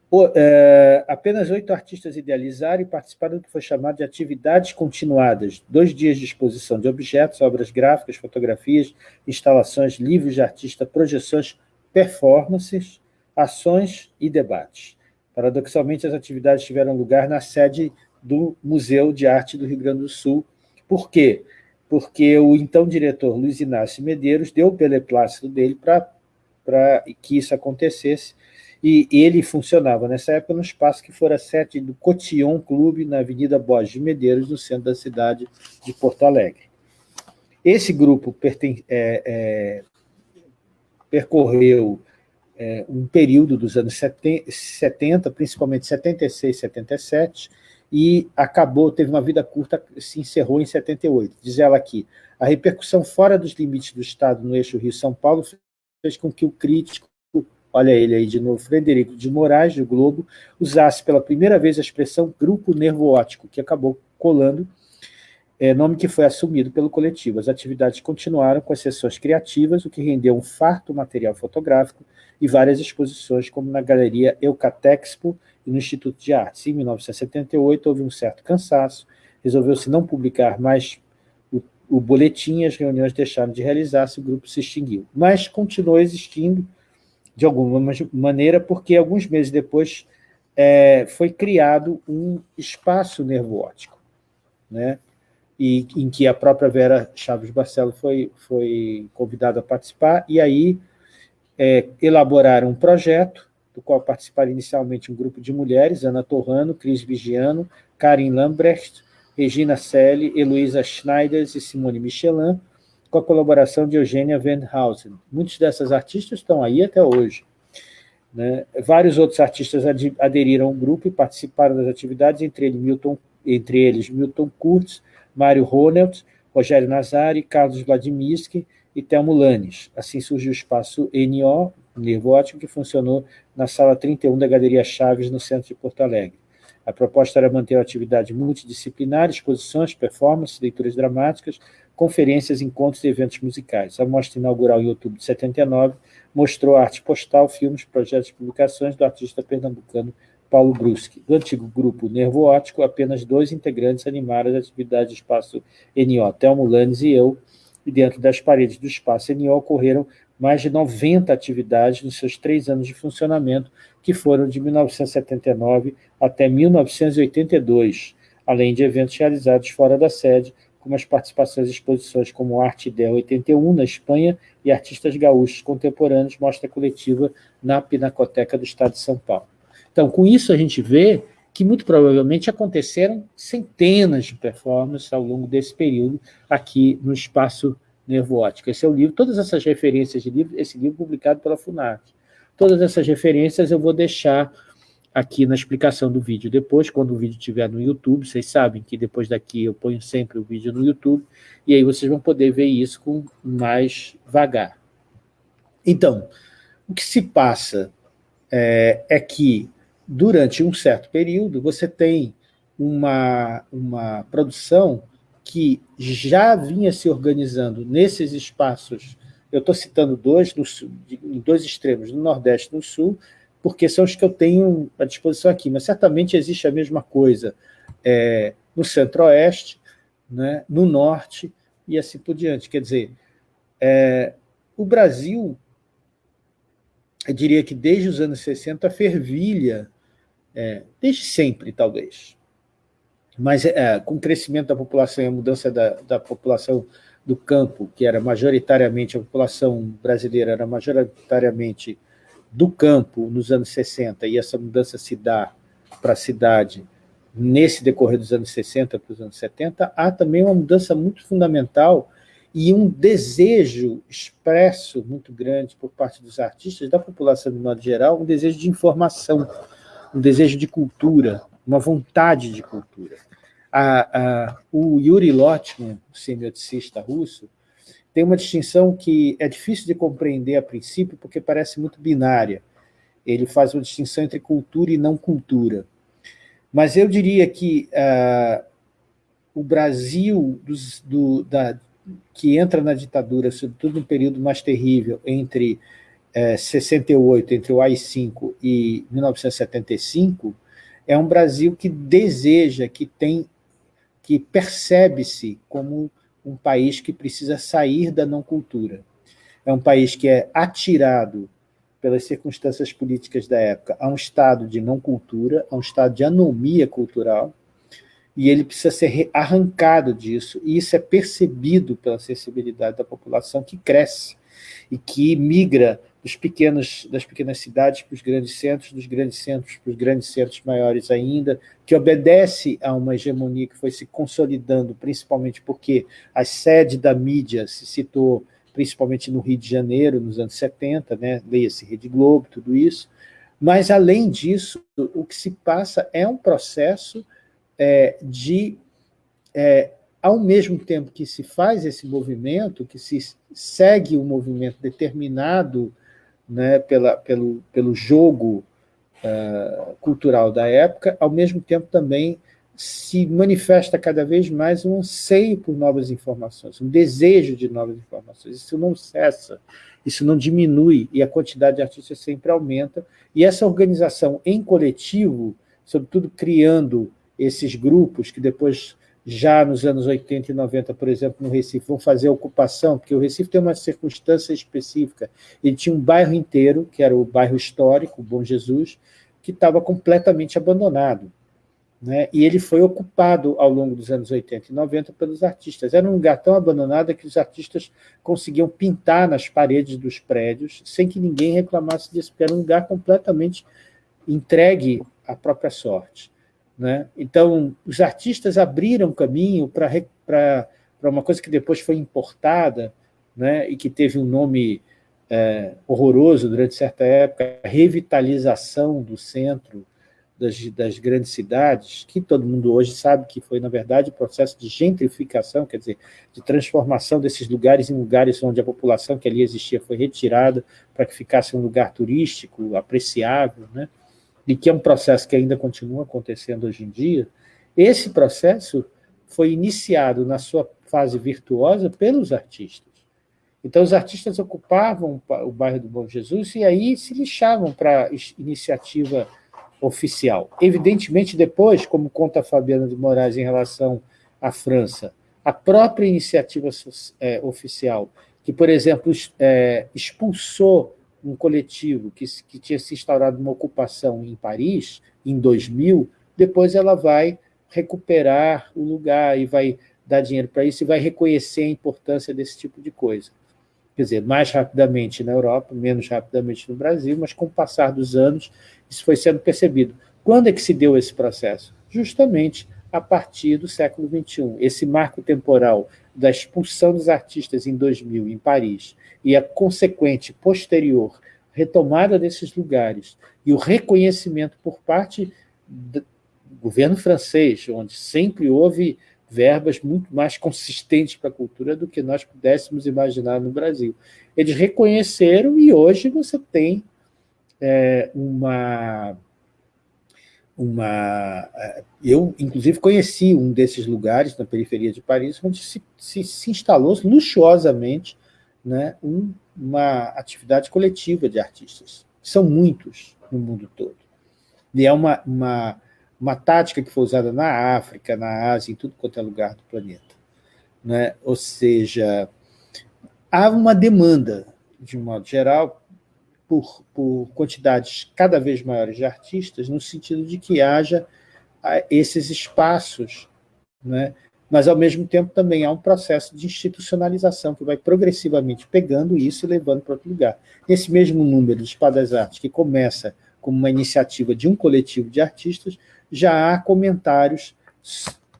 Speaker 1: O, é, apenas oito artistas idealizaram e participaram do que foi chamado de atividades continuadas, dois dias de exposição de objetos, obras gráficas, fotografias, instalações, livros de artista, projeções, performances, ações e debates. Paradoxalmente, as atividades tiveram lugar na sede do Museu de Arte do Rio Grande do Sul. Por quê? Porque porque o então diretor Luiz Inácio Medeiros deu o beneplácito dele para que isso acontecesse, e ele funcionava nessa época no espaço que fora sede do Cotillon Clube, na Avenida Borges de Medeiros, no centro da cidade de Porto Alegre. Esse grupo perten é, é, percorreu é, um período dos anos 70, principalmente 76 77, e acabou, teve uma vida curta, se encerrou em 78. Diz ela aqui, a repercussão fora dos limites do Estado no eixo Rio-São Paulo fez com que o crítico, olha ele aí de novo, Frederico de Moraes, do Globo, usasse pela primeira vez a expressão grupo nervo óptico, que acabou colando, é, nome que foi assumido pelo coletivo. As atividades continuaram com as sessões criativas, o que rendeu um farto material fotográfico, e várias exposições, como na Galeria Eucatexpo e no Instituto de Artes. Em 1978, houve um certo cansaço, resolveu-se não publicar mais o, o boletim, as reuniões deixaram de realizar-se, o grupo se extinguiu. Mas continuou existindo, de alguma maneira, porque alguns meses depois é, foi criado um espaço nervo óptico, né? e em que a própria Vera Chaves Barcelo foi, foi convidada a participar, e aí é, um projeto, do qual participaram inicialmente um grupo de mulheres, Ana Torrano, Cris Vigiano, Karin Lambrecht, Regina Selle, Heloísa Schneider e Simone Michelin, com a colaboração de Eugênia Wendhausen. Muitos dessas artistas estão aí até hoje. Né? Vários outros artistas aderiram ao grupo e participaram das atividades, entre, ele, Milton, entre eles Milton Kurtz, Mário Ronald, Rogério Nazari, Carlos Vladimirsky e Telmo Lanes. Assim surgiu o espaço NO, Nervo Ótico, que funcionou na sala 31 da Galeria Chaves, no centro de Porto Alegre. A proposta era manter a atividade multidisciplinar, exposições, performances, leituras dramáticas, conferências, encontros e eventos musicais. A mostra inaugural em outubro de 79 mostrou arte postal, filmes, projetos e publicações do artista pernambucano Paulo Bruschi. Do antigo grupo Nervo Ótico, apenas dois integrantes animaram as atividades do espaço NO, Telmo Lanes e eu, e dentro das paredes do espaço NO ocorreram mais de 90 atividades nos seus três anos de funcionamento, que foram de 1979 até 1982, além de eventos realizados fora da sede, como as participações em exposições como Arte Ideal 81, na Espanha, e Artistas Gaúchos Contemporâneos, mostra coletiva na Pinacoteca do Estado de São Paulo. Então, com isso a gente vê que muito provavelmente aconteceram centenas de performances ao longo desse período aqui no espaço nervo óptico. Esse é o livro, todas essas referências de livro, esse livro publicado pela FUNART. Todas essas referências eu vou deixar aqui na explicação do vídeo. Depois, quando o vídeo estiver no YouTube, vocês sabem que depois daqui eu ponho sempre o vídeo no YouTube, e aí vocês vão poder ver isso com mais vagar. Então, o que se passa é, é que durante um certo período, você tem uma, uma produção que já vinha se organizando nesses espaços, eu estou citando dois, no sul, em dois extremos, no Nordeste e no Sul, porque são os que eu tenho à disposição aqui, mas certamente existe a mesma coisa é, no Centro-Oeste, né, no Norte e assim por diante. Quer dizer, é, o Brasil, eu diria que desde os anos 60, fervilha é, desde sempre, talvez. Mas é, com o crescimento da população e a mudança da, da população do campo, que era majoritariamente, a população brasileira era majoritariamente do campo nos anos 60, e essa mudança se dá para a cidade nesse decorrer dos anos 60 para os anos 70, há também uma mudança muito fundamental e um desejo expresso muito grande por parte dos artistas, da população de modo geral, um desejo de informação, um desejo de cultura, uma vontade de cultura. A, a, o Yuri Lotman, semioticista russo, tem uma distinção que é difícil de compreender a princípio, porque parece muito binária. Ele faz uma distinção entre cultura e não cultura. Mas eu diria que uh, o Brasil, dos, do, da, que entra na ditadura, sobretudo no período mais terrível, entre é, 68, entre o AI-5 e 1975, é um Brasil que deseja, que tem, que percebe-se como um país que precisa sair da não-cultura. É um país que é atirado pelas circunstâncias políticas da época a um estado de não-cultura, a um estado de anomia cultural, e ele precisa ser arrancado disso, e isso é percebido pela sensibilidade da população que cresce e que migra dos pequenos, das pequenas cidades para os grandes centros, dos grandes centros para os grandes centros maiores ainda, que obedece a uma hegemonia que foi se consolidando, principalmente porque a sede da mídia se citou principalmente no Rio de Janeiro, nos anos 70, né? leia-se Rede Globo, tudo isso, mas, além disso, o que se passa é um processo é, de, é, ao mesmo tempo que se faz esse movimento, que se segue um movimento determinado né, pela, pelo, pelo jogo uh, cultural da época, ao mesmo tempo também se manifesta cada vez mais um anseio por novas informações, um desejo de novas informações. Isso não cessa. isso não diminui, e a quantidade de artistas sempre aumenta, e essa organização em coletivo, sobretudo criando esses grupos que depois, já nos anos 80 e 90, por exemplo, no Recife, vão fazer ocupação, porque o Recife tem uma circunstância específica, ele tinha um bairro inteiro, que era o bairro histórico, Bom Jesus, que estava completamente abandonado. Né? E ele foi ocupado ao longo dos anos 80 e 90 pelos artistas. Era um lugar tão abandonado que os artistas conseguiam pintar nas paredes dos prédios sem que ninguém reclamasse disso, porque era um lugar completamente entregue à própria sorte. Né? Então, os artistas abriram caminho para uma coisa que depois foi importada né? e que teve um nome é, horroroso durante certa época, a revitalização do centro, das, das, grandes cidades, que todo mundo hoje sabe que foi, na verdade, um processo de gentrificação, quer dizer, de transformação desses lugares em lugares onde a população que ali existia foi retirada para que ficasse um lugar turístico apreciável, né? E que é um processo que ainda continua acontecendo hoje em dia, esse processo foi iniciado na sua fase virtuosa pelos artistas. Então, os artistas ocupavam o bairro do Bom Jesus e aí se lixavam para a iniciativa oficial. Evidentemente, depois, como conta a Fabiana de Moraes em relação à França, a própria iniciativa é, oficial, que, por exemplo, é, expulsou um coletivo que, que tinha se instaurado uma ocupação em Paris, em 2000, depois ela vai recuperar o lugar e vai dar dinheiro para isso e vai reconhecer a importância desse tipo de coisa. Quer dizer, mais rapidamente na Europa, menos rapidamente no Brasil, mas com o passar dos anos, isso foi sendo percebido. Quando é que se deu esse processo? Justamente a partir do século XXI. Esse marco temporal da expulsão dos artistas em 2000, em Paris, e a consequente, posterior, retomada desses lugares e o reconhecimento por parte do governo francês, onde sempre houve verbas muito mais consistentes para a cultura do que nós pudéssemos imaginar no Brasil. Eles reconheceram e hoje você tem é, uma... uma é, eu, inclusive, conheci um desses lugares na periferia de Paris, onde se, se, se instalou luxuosamente né, um, uma atividade coletiva de artistas. São muitos no mundo todo. E é uma, uma, uma tática que foi usada na África, na Ásia, em tudo quanto é lugar do planeta. Né? Ou seja, há uma demanda, de um modo geral, por, por quantidades cada vez maiores de artistas, no sentido de que haja ah, esses espaços né, mas, ao mesmo tempo, também há um processo de institucionalização que vai progressivamente pegando isso e levando para outro lugar. Nesse mesmo número de Espadas Artes, que começa como uma iniciativa de um coletivo de artistas, já há comentários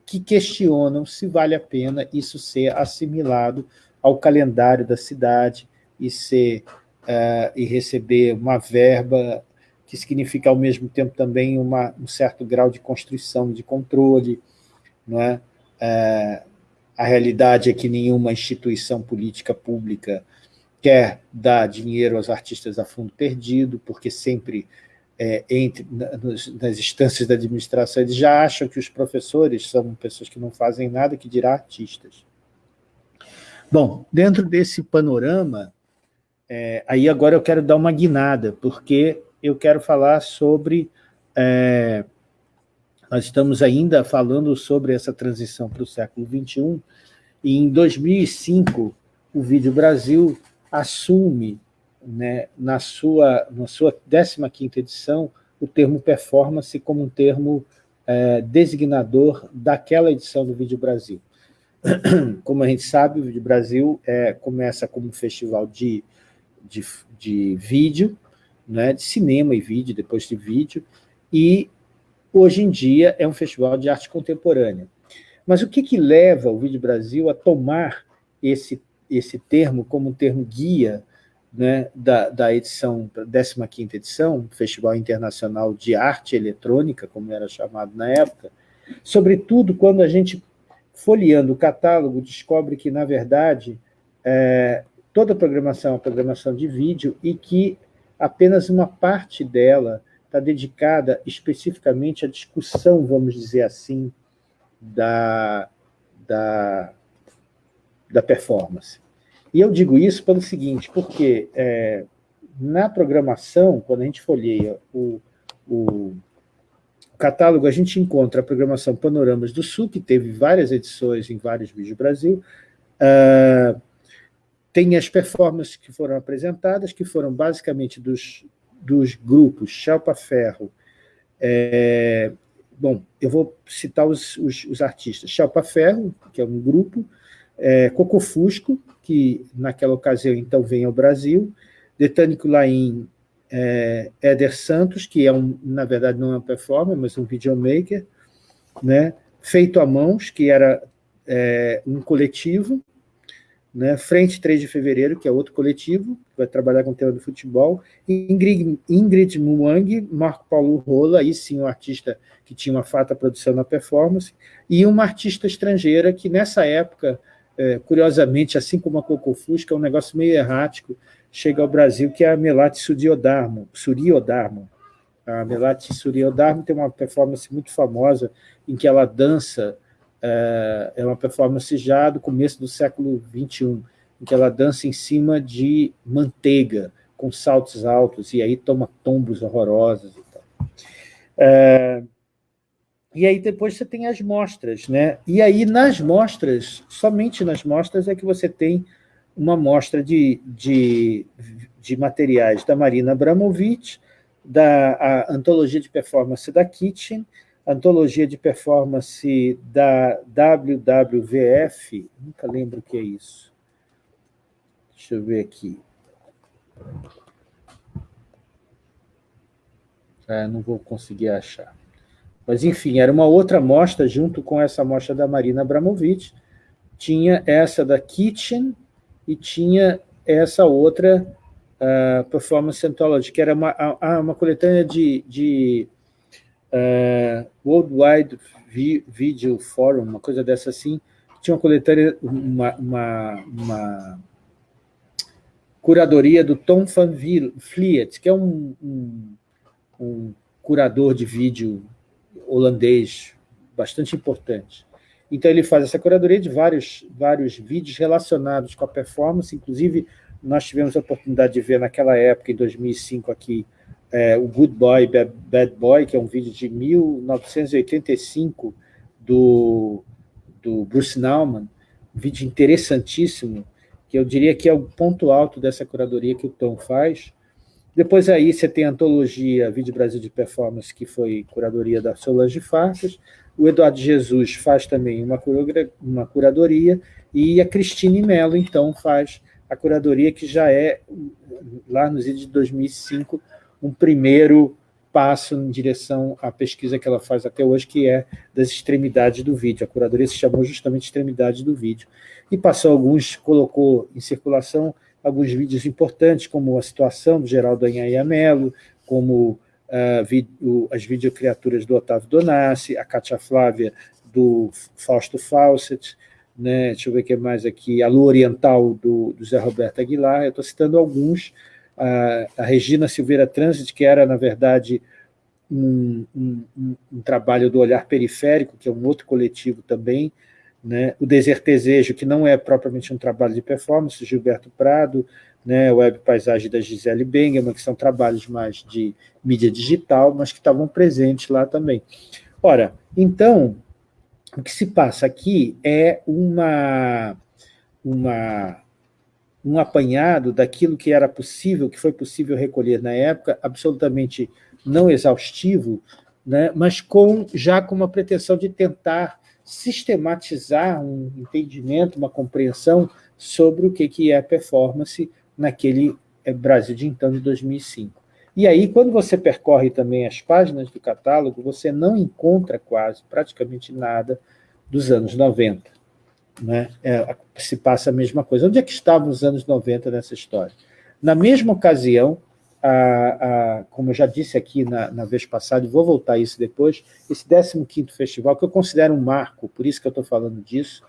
Speaker 1: que questionam se vale a pena isso ser assimilado ao calendário da cidade e, ser, uh, e receber uma verba que significa, ao mesmo tempo, também uma, um certo grau de construção, de controle, não é? É, a realidade é que nenhuma instituição política pública quer dar dinheiro aos artistas a fundo perdido, porque sempre é, entre, nas instâncias da administração eles já acham que os professores são pessoas que não fazem nada, que dirá artistas. Bom, dentro desse panorama, é, aí agora eu quero dar uma guinada, porque eu quero falar sobre é, nós estamos ainda falando sobre essa transição para o século XXI, e em 2005, o Vídeo Brasil assume, né, na, sua, na sua 15ª edição, o termo performance como um termo é, designador daquela edição do Vídeo Brasil. Como a gente sabe, o Vídeo Brasil é, começa como um festival de, de, de vídeo, né, de cinema e vídeo, depois de vídeo, e hoje em dia é um festival de arte contemporânea. Mas o que, que leva o Vídeo Brasil a tomar esse, esse termo como um termo guia né, da, da edição, 15ª edição, Festival Internacional de Arte Eletrônica, como era chamado na época, sobretudo quando a gente, folheando o catálogo, descobre que, na verdade, é, toda a programação é programação de vídeo e que apenas uma parte dela está dedicada especificamente à discussão, vamos dizer assim, da, da, da performance. E eu digo isso pelo seguinte, porque é, na programação, quando a gente folheia o, o catálogo, a gente encontra a programação Panoramas do Sul, que teve várias edições em vários vídeos Brasil, uh, tem as performances que foram apresentadas, que foram basicamente dos, dos grupos Chalpa Ferro, é, bom, eu vou citar os, os, os artistas, Chalpa Ferro, que é um grupo, é, Cocofusco, que naquela ocasião então vem ao Brasil, Detânico Laim, é, Éder Santos, que é, um, na verdade, não é uma performer, mas um videomaker, né? Feito a Mãos, que era é, um coletivo, né? Frente 3 de Fevereiro, que é outro coletivo, que vai trabalhar com o tema do futebol, Ingrid, Ingrid Muang, Marco Paulo Rola, aí sim um artista que tinha uma fata produção na performance, e uma artista estrangeira que nessa época, é, curiosamente, assim como a Cocofusca, é um negócio meio errático, chega ao Brasil, que é a Melati. Suriodarmo. A Melati Suriodarmo tem uma performance muito famosa em que ela dança, é, é uma performance já do começo do século XXI, em que ela dança em cima de manteiga, com saltos altos, e aí toma tombos horrorosos e tal. É, e aí depois você tem as mostras, né? E aí nas mostras, somente nas mostras é que você tem uma mostra de, de, de materiais da Marina Abramovic, da Antologia de Performance da Kitchen, Antologia de Performance da WWVF, nunca lembro o que é isso. Deixa eu ver aqui. Ah, não vou conseguir achar. Mas, enfim, era uma outra mostra, junto com essa mostra da Marina Abramovic, tinha essa da Kitchen, e tinha essa outra uh, Performance Anthology, que era uma, uma coletânea de, de uh, Worldwide Video Forum, uma coisa dessa assim, tinha uma coletânea, uma, uma, uma curadoria do Tom van Vliet, que é um, um, um curador de vídeo holandês bastante importante. Então, ele faz essa curadoria de vários, vários vídeos relacionados com a performance, inclusive nós tivemos a oportunidade de ver naquela época, em 2005, aqui, é, o Good Boy, Bad Boy, que é um vídeo de 1985 do, do Bruce Nauman, um vídeo interessantíssimo, que eu diria que é o ponto alto dessa curadoria que o Tom faz. Depois aí você tem a antologia Vídeo Brasil de Performance, que foi curadoria da Solange Farsas, o Eduardo Jesus faz também uma, uma curadoria, e a Cristine Mello, então, faz a curadoria, que já é, lá nos idos de 2005, um primeiro passo em direção à pesquisa que ela faz até hoje, que é das extremidades do vídeo. A curadoria se chamou justamente extremidades do vídeo. E passou alguns, colocou em circulação alguns vídeos importantes, como a situação do Geraldo Anhaia Mello, como uh, as videocriaturas do Otávio Donassi, a Cátia Flávia do Fausto Fawcett, né, deixa eu ver o que mais aqui, a Lua Oriental do, do Zé Roberto Aguilar, eu estou citando alguns, a, a, Regina Silveira Transit, que era, na verdade, um, um, um, trabalho do Olhar Periférico, que é um outro coletivo também, né, o Desertesejo, que não é propriamente um trabalho de performance, Gilberto Prado, né, Web Paisagem da Gisele Bengeman, que são trabalhos mais de mídia digital, mas que estavam presentes lá também. Ora, então, o que se passa aqui é uma, uma, um apanhado daquilo que era possível, que foi possível recolher na época, absolutamente não exaustivo, né, mas com, já com uma pretensão de tentar sistematizar um entendimento, uma compreensão sobre o que, que é performance naquele é, Brasil de então de 2005. E aí, quando você percorre também as páginas do catálogo, você não encontra quase, praticamente nada dos anos 90. Né? É, se passa a mesma coisa. Onde é que estavam os anos 90 nessa história? Na mesma ocasião, a, a, como eu já disse aqui na, na, vez passada, vou voltar a isso depois, esse 15º festival, que eu considero um marco, por isso que eu estou falando disso,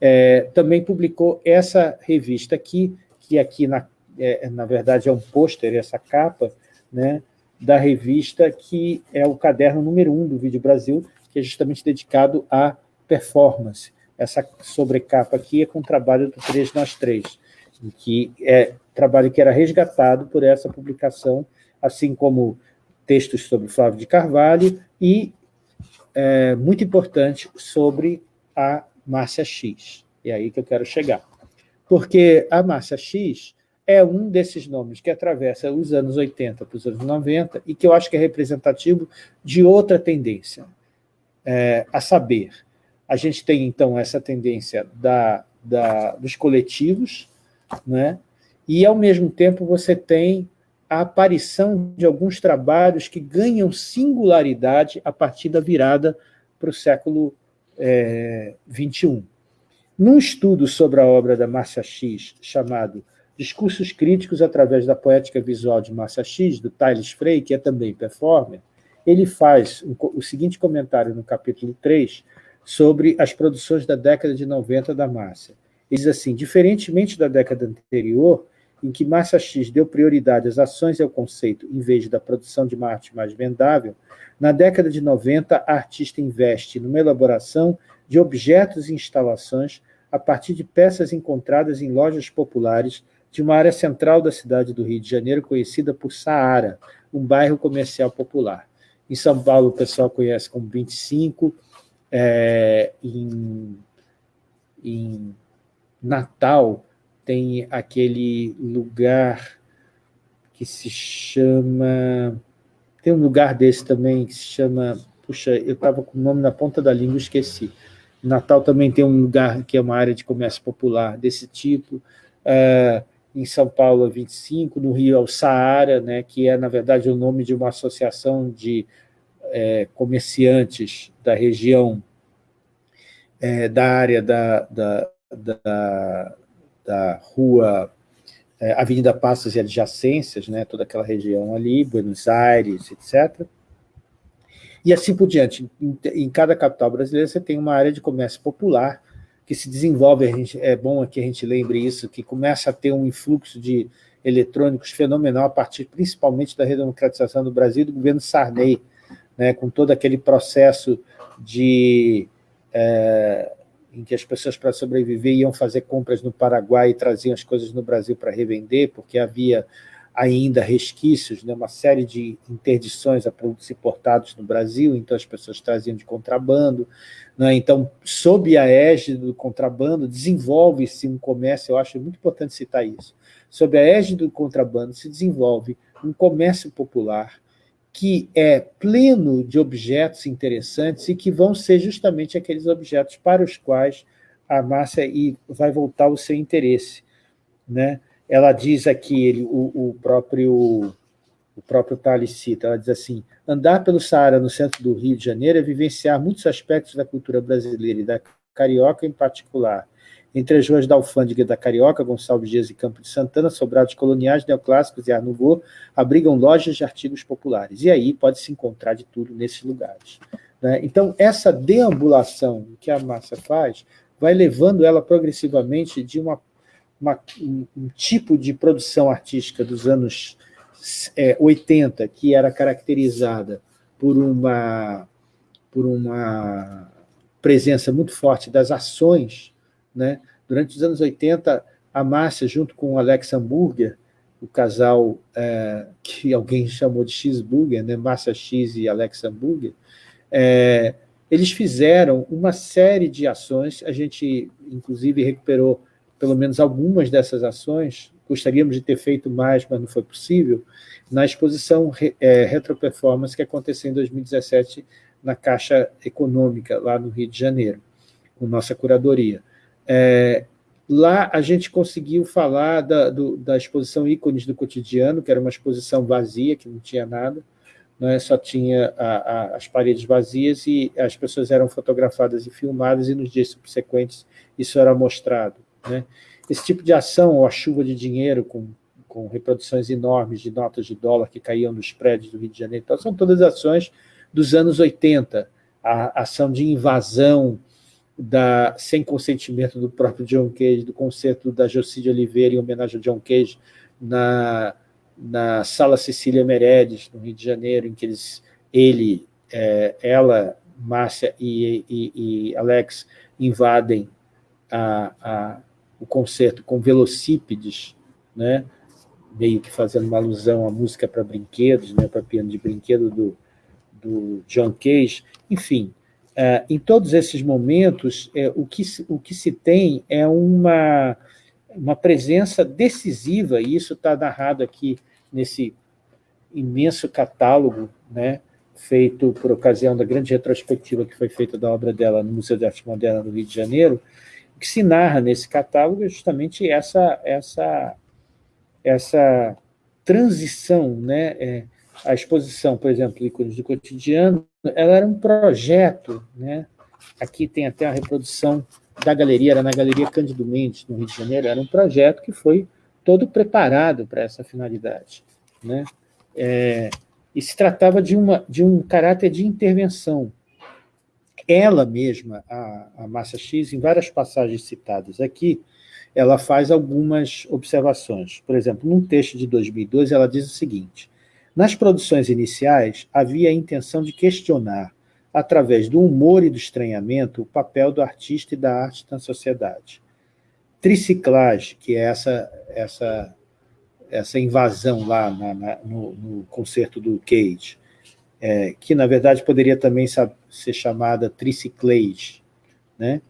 Speaker 1: é, também publicou essa revista aqui, que aqui, na, é, na verdade, é um pôster, essa capa, né, da revista, que é o caderno número um do Vídeo Brasil, que é justamente dedicado à performance. Essa sobrecapa aqui é com o trabalho do Três Nós Três. que é trabalho que era resgatado por essa publicação, assim como textos sobre Flávio de Carvalho e, é, muito importante, sobre a Márcia X. É aí que eu quero chegar. Porque a Márcia X é um desses nomes que atravessa os anos 80 para os anos 90 e que eu acho que é representativo de outra tendência, é, a saber, a gente tem, então, essa tendência da, da, dos coletivos, né? e, ao mesmo tempo, você tem a aparição de alguns trabalhos que ganham singularidade a partir da virada para o século é, XXI. Num estudo sobre a obra da Márcia X, chamado Discursos Críticos através da Poética Visual de Márcia X, do Thales Frey, que é também performer, ele faz o seguinte comentário no capítulo 3 sobre as produções da década de 90 da Márcia. Ele diz assim, diferentemente da década anterior, em que Márcia X deu prioridade às ações e ao conceito, em vez da produção de uma arte mais vendável, na década de 90, a artista investe numa elaboração de objetos e instalações a partir de peças encontradas em lojas populares de uma área central da cidade do Rio de Janeiro, conhecida por Saara, um bairro comercial popular. Em São Paulo, o pessoal conhece como 25, é, em, em Natal, tem aquele lugar que se chama... Tem um lugar desse também que se chama... Puxa, eu estava com o nome na ponta da língua, esqueci. Natal também tem um lugar que é uma área de comércio popular desse tipo. É, em São Paulo, é 25, no Rio é o Saara, né, que é, na verdade, o nome de uma associação de é, comerciantes da região, é, da área da, da, da, da rua é, Avenida Passos e adjacências, né, toda aquela região ali, Buenos Aires, etc., e assim por diante. Em, em, cada capital brasileira você tem uma área de comércio popular que se desenvolve, gente, é bom que a gente lembre isso, que começa a ter um influxo de eletrônicos fenomenal a partir principalmente da redemocratização do Brasil do governo Sarney, né, com todo aquele processo de... É, em que as pessoas, para sobreviver, iam fazer compras no Paraguai e traziam as coisas no Brasil para revender, porque havia ainda resquícios, né, uma série de interdições a produtos importados no Brasil, então as pessoas traziam de contrabando. Né, então, sob a égide do contrabando, desenvolve-se um comércio, eu acho muito importante citar isso, sob a égide do contrabando se desenvolve um comércio popular que é pleno de objetos interessantes e que vão ser justamente aqueles objetos para os quais a massa vai voltar o seu interesse. Né? ela diz aqui, ele, o, o próprio o próprio Tales cita, ela diz assim, andar pelo Saara no centro do Rio de Janeiro é vivenciar muitos aspectos da cultura brasileira e da carioca em particular. Entre as ruas da Alfândega da Carioca, Gonçalves Dias e Campo de Santana, sobrados coloniais, neoclássicos e Art abrigam lojas de artigos populares. E aí pode-se encontrar de tudo nesses lugares. Né? Então, essa deambulação que a massa faz vai levando ela progressivamente de uma uma, um, um, tipo de produção artística dos anos é, 80 que era caracterizada por uma, por uma presença muito forte das ações. Né? Durante os anos 80, a Márcia, junto com o Alex Hamburger, o casal é, que alguém chamou de X-Burger, né? Márcia X e Alex Hamburger, é, eles fizeram uma série de ações, a gente, inclusive, recuperou pelo menos algumas dessas ações, gostaríamos de ter feito mais, mas não foi possível, na exposição é, Retroperformance que aconteceu em 2017 na Caixa Econômica, lá no Rio de Janeiro, com nossa curadoria. É, lá a gente conseguiu falar da, do, da exposição Ícones do Cotidiano, que era uma exposição vazia, que não tinha nada, né, só tinha a, a, as paredes vazias e as pessoas eram fotografadas e filmadas, e nos dias subsequentes isso era mostrado. Né? Esse tipo de ação, ou a chuva de dinheiro com, com reproduções enormes de notas de dólar que caíam nos prédios do Rio de Janeiro, então, são todas ações dos anos 80, a ação de invasão da, sem consentimento do próprio John Cage, do concerto da Jocide Oliveira em homenagem ao John Cage, na, na Sala Cecília Meredes, no Rio de Janeiro, em que eles, ele, é, ela, Márcia e, e, e Alex invadem a, a, o concerto com velocípedes, né, meio que fazendo uma alusão à música para brinquedos, né, para piano de brinquedo do, do John Cage, enfim, uh, em todos esses momentos, é, o, que, o que se tem é uma, uma presença decisiva, e isso está narrado aqui nesse imenso catálogo, né, feito por ocasião da grande retrospectiva que foi feita da obra dela no Museu de Arte Moderna do Rio de Janeiro, o que se narra nesse catálogo é justamente essa, essa, essa transição, né, é, a exposição, por exemplo, ícones do cotidiano, ela era um projeto, né? aqui tem até a reprodução da galeria, era na Galeria Cândido Mendes, no Rio de Janeiro, era um projeto que foi todo preparado para essa finalidade. Né? É, e se tratava de, uma, de um caráter de intervenção. Ela mesma, a, a Massa X, em várias passagens citadas aqui, ela faz algumas observações. Por exemplo, num texto de 2012, ela diz o seguinte, nas produções iniciais, havia a intenção de questionar, através do humor e do estranhamento, o papel do artista e da arte na sociedade. Triciclagem, que é essa, essa, essa invasão lá na, na, no, no, concerto do Cage, é, que, na verdade, poderia também ser chamada triciclage, né?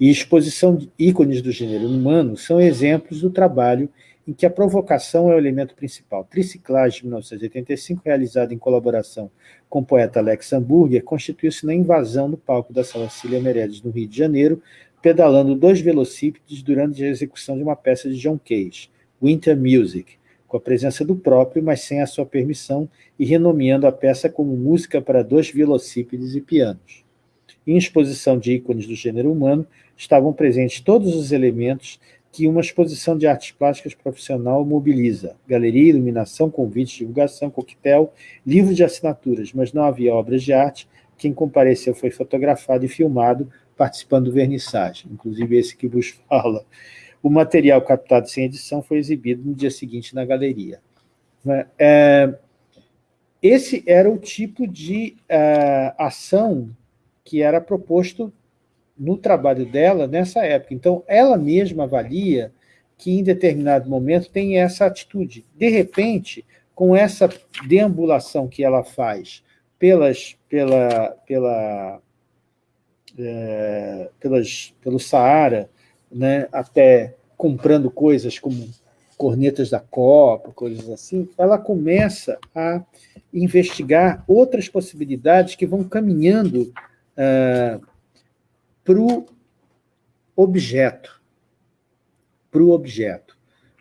Speaker 1: e exposição de ícones do gênero humano são exemplos do trabalho em que a provocação é o elemento principal. Triciclagem, de 1985, realizada em colaboração com o poeta Alex Hamburger, constituiu-se na invasão no palco da Sala Cília Meirelles, no Rio de Janeiro, pedalando dois velocípedes durante a execução de uma peça de John Cage, Winter Music, com a presença do próprio, mas sem a sua permissão, e renomeando a peça como música para dois velocípedes e pianos. Em exposição de ícones do gênero humano, estavam presentes todos os elementos que uma exposição de artes plásticas profissional mobiliza. Galeria, iluminação, convite, divulgação, coquetel, livro de assinaturas, mas não havia obras de arte. Quem compareceu foi fotografado e filmado, participando do vernissage, inclusive esse que vos fala. O material captado sem edição foi exibido no dia seguinte na galeria. Né? É, esse era o tipo de uh, ação que era proposto no trabalho dela nessa época. Então, ela mesma avalia que em determinado momento tem essa atitude. De repente, com essa deambulação que ela faz pelas, pela, pela, é, pelas, pelo Saara, né, até comprando coisas como cornetas da Copa, coisas assim, ela começa a investigar outras possibilidades que vão caminhando uh, para o objeto, para o objeto.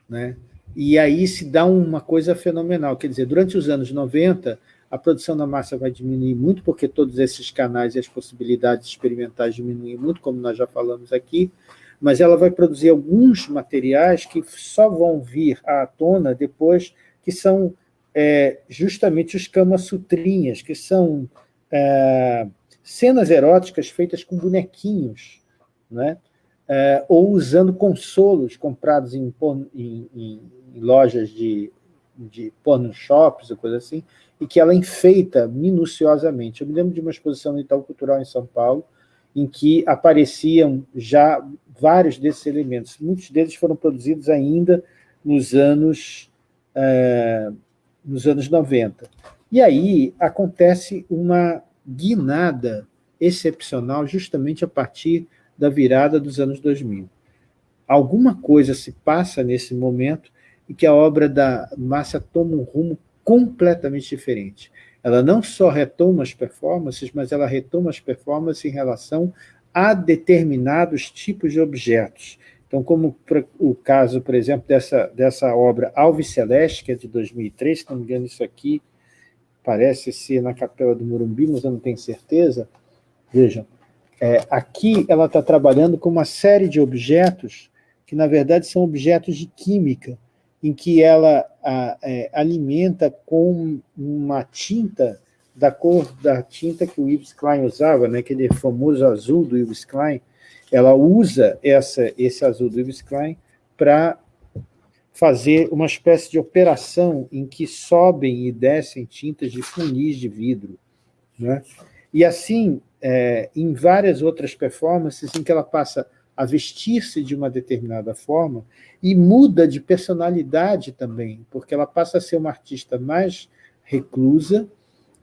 Speaker 1: Né? E aí se dá uma coisa fenomenal, quer dizer, durante os anos 90, a produção da massa vai diminuir muito, porque todos esses canais e as possibilidades experimentais diminuem muito, como nós já falamos aqui, mas ela vai produzir alguns materiais que só vão vir à tona depois, que são é, justamente os Kama-sutrinhas, que são é, cenas eróticas feitas com bonequinhos, né? É, ou usando consolos comprados em, em, em, em lojas de, de porno shops ou coisa assim, e que ela enfeita minuciosamente. Eu me lembro de uma exposição no Itaú Cultural em São Paulo, em que apareciam já vários desses elementos. Muitos deles foram produzidos ainda nos anos, é, nos anos 90. E aí acontece uma guinada excepcional justamente a partir da virada dos anos 2000. Alguma coisa se passa nesse momento e que a obra da Márcia toma um rumo completamente diferente. Ela não só retoma as performances, mas ela retoma as performances em relação a determinados tipos de objetos. Então, como o caso, por exemplo, dessa, dessa obra Alves Celeste, que é de 2003, se não me engano, isso aqui parece ser na Capela do Morumbi, mas eu não tenho certeza. Vejam, é, aqui ela está trabalhando com uma série de objetos que, na verdade, são objetos de química, em que ela a, é, alimenta com uma tinta da cor da tinta que o Yves Klein usava, né, aquele famoso azul do Yves Klein, ela usa essa, esse azul do Yves Klein para fazer uma espécie de operação em que sobem e descem tintas de funis de vidro. Né? E assim, é, em várias outras performances, em que ela passa a vestir-se de uma determinada forma e muda de personalidade também, porque ela passa a ser uma artista mais reclusa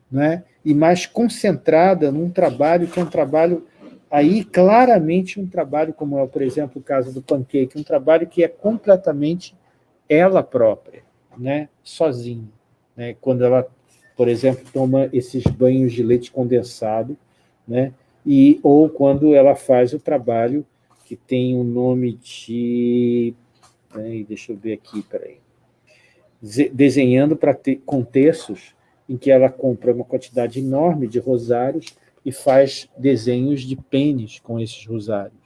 Speaker 1: né, e mais concentrada num trabalho que é um trabalho, aí claramente um trabalho, como é, por exemplo, o caso do Pancake, um trabalho que é completamente ela própria, né, sozinha. Né, quando ela, por exemplo, toma esses banhos de leite condensado, né, e, ou quando ela faz o trabalho que tem o nome de... Peraí, deixa eu ver aqui, peraí. Desenhando para ter contextos em que ela compra uma quantidade enorme de rosários e faz desenhos de pênis com esses rosários.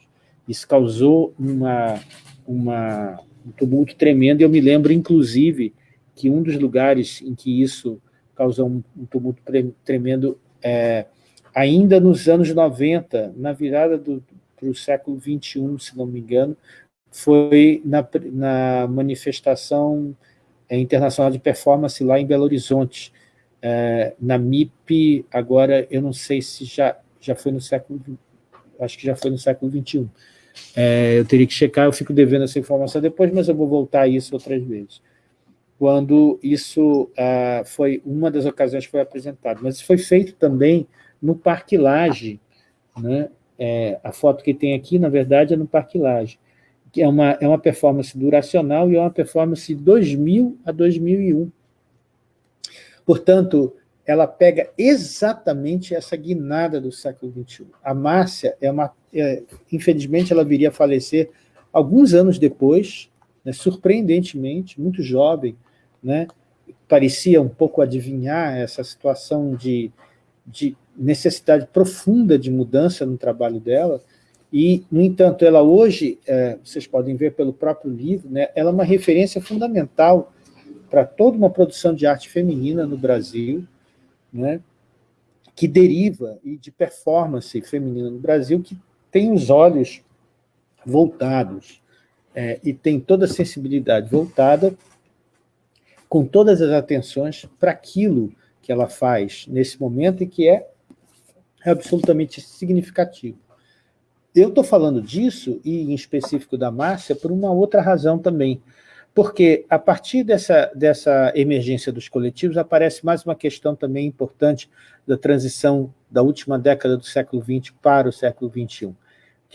Speaker 1: Isso causou uma, uma, um tumulto tremendo, e eu me lembro, inclusive, que um dos lugares em que isso causou um, um tumulto tremendo é, ainda nos anos 90, na virada para o século XXI, se não me engano, foi na, na manifestação é, internacional de performance lá em Belo Horizonte, é, na MIP, agora eu não sei se já, já foi no século, acho que já foi no século XXI. É, eu teria que checar, eu fico devendo essa informação depois, mas eu vou voltar a isso outras vezes. Quando isso ah, foi, uma das ocasiões que foi apresentado, mas isso foi feito também no Parque Laje, né? É, a foto que tem aqui, na verdade, é no Parque Laje, que é uma, é uma performance duracional e é uma performance de 2000 a 2001. Portanto, ela pega exatamente essa guinada do século XXI. A Márcia, é uma, é, infelizmente, ela viria a falecer alguns anos depois, né, surpreendentemente, muito jovem, né, parecia um pouco adivinhar essa situação de, de necessidade profunda de mudança no trabalho dela, e, no entanto, ela hoje, é, vocês podem ver pelo próprio livro, né, ela é uma referência fundamental para toda uma produção de arte feminina no Brasil, né, que deriva e de performance feminina no Brasil, que tem os olhos voltados é, e tem toda a sensibilidade voltada com todas as atenções para aquilo que ela faz nesse momento e que é absolutamente significativo. Eu estou falando disso, e em específico da Márcia, por uma outra razão também, porque a partir dessa, dessa emergência dos coletivos aparece mais uma questão também importante da transição da última década do século XX para o século XXI,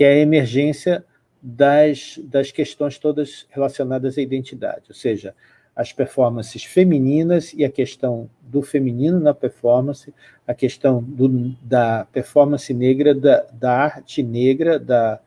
Speaker 1: que é a emergência das, das questões todas relacionadas à identidade, ou seja, as performances femininas e a questão do feminino na performance, a questão do, da performance negra, da, da arte negra, da,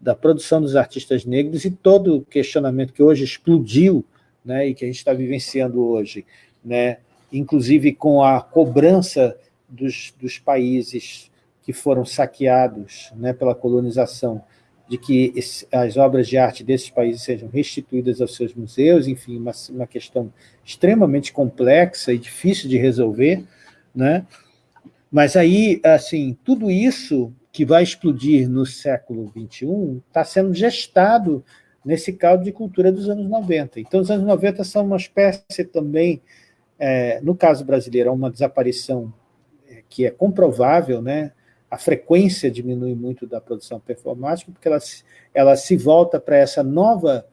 Speaker 1: da produção dos artistas negros e todo o questionamento que hoje explodiu né, e que a gente está vivenciando hoje, né, inclusive com a cobrança dos, dos países que foram saqueados né, pela colonização, de que esse, as obras de arte desses países sejam restituídas aos seus museus, enfim, uma, uma questão extremamente complexa e difícil de resolver, né? Mas aí, assim, tudo isso que vai explodir no século XXI está sendo gestado nesse caldo de cultura dos anos 90. Então, os anos 90 são uma espécie também, é, no caso brasileiro, uma desaparição é, que é comprovável, né? A frequência diminui muito da produção performática, porque ela, ela se volta para essa nova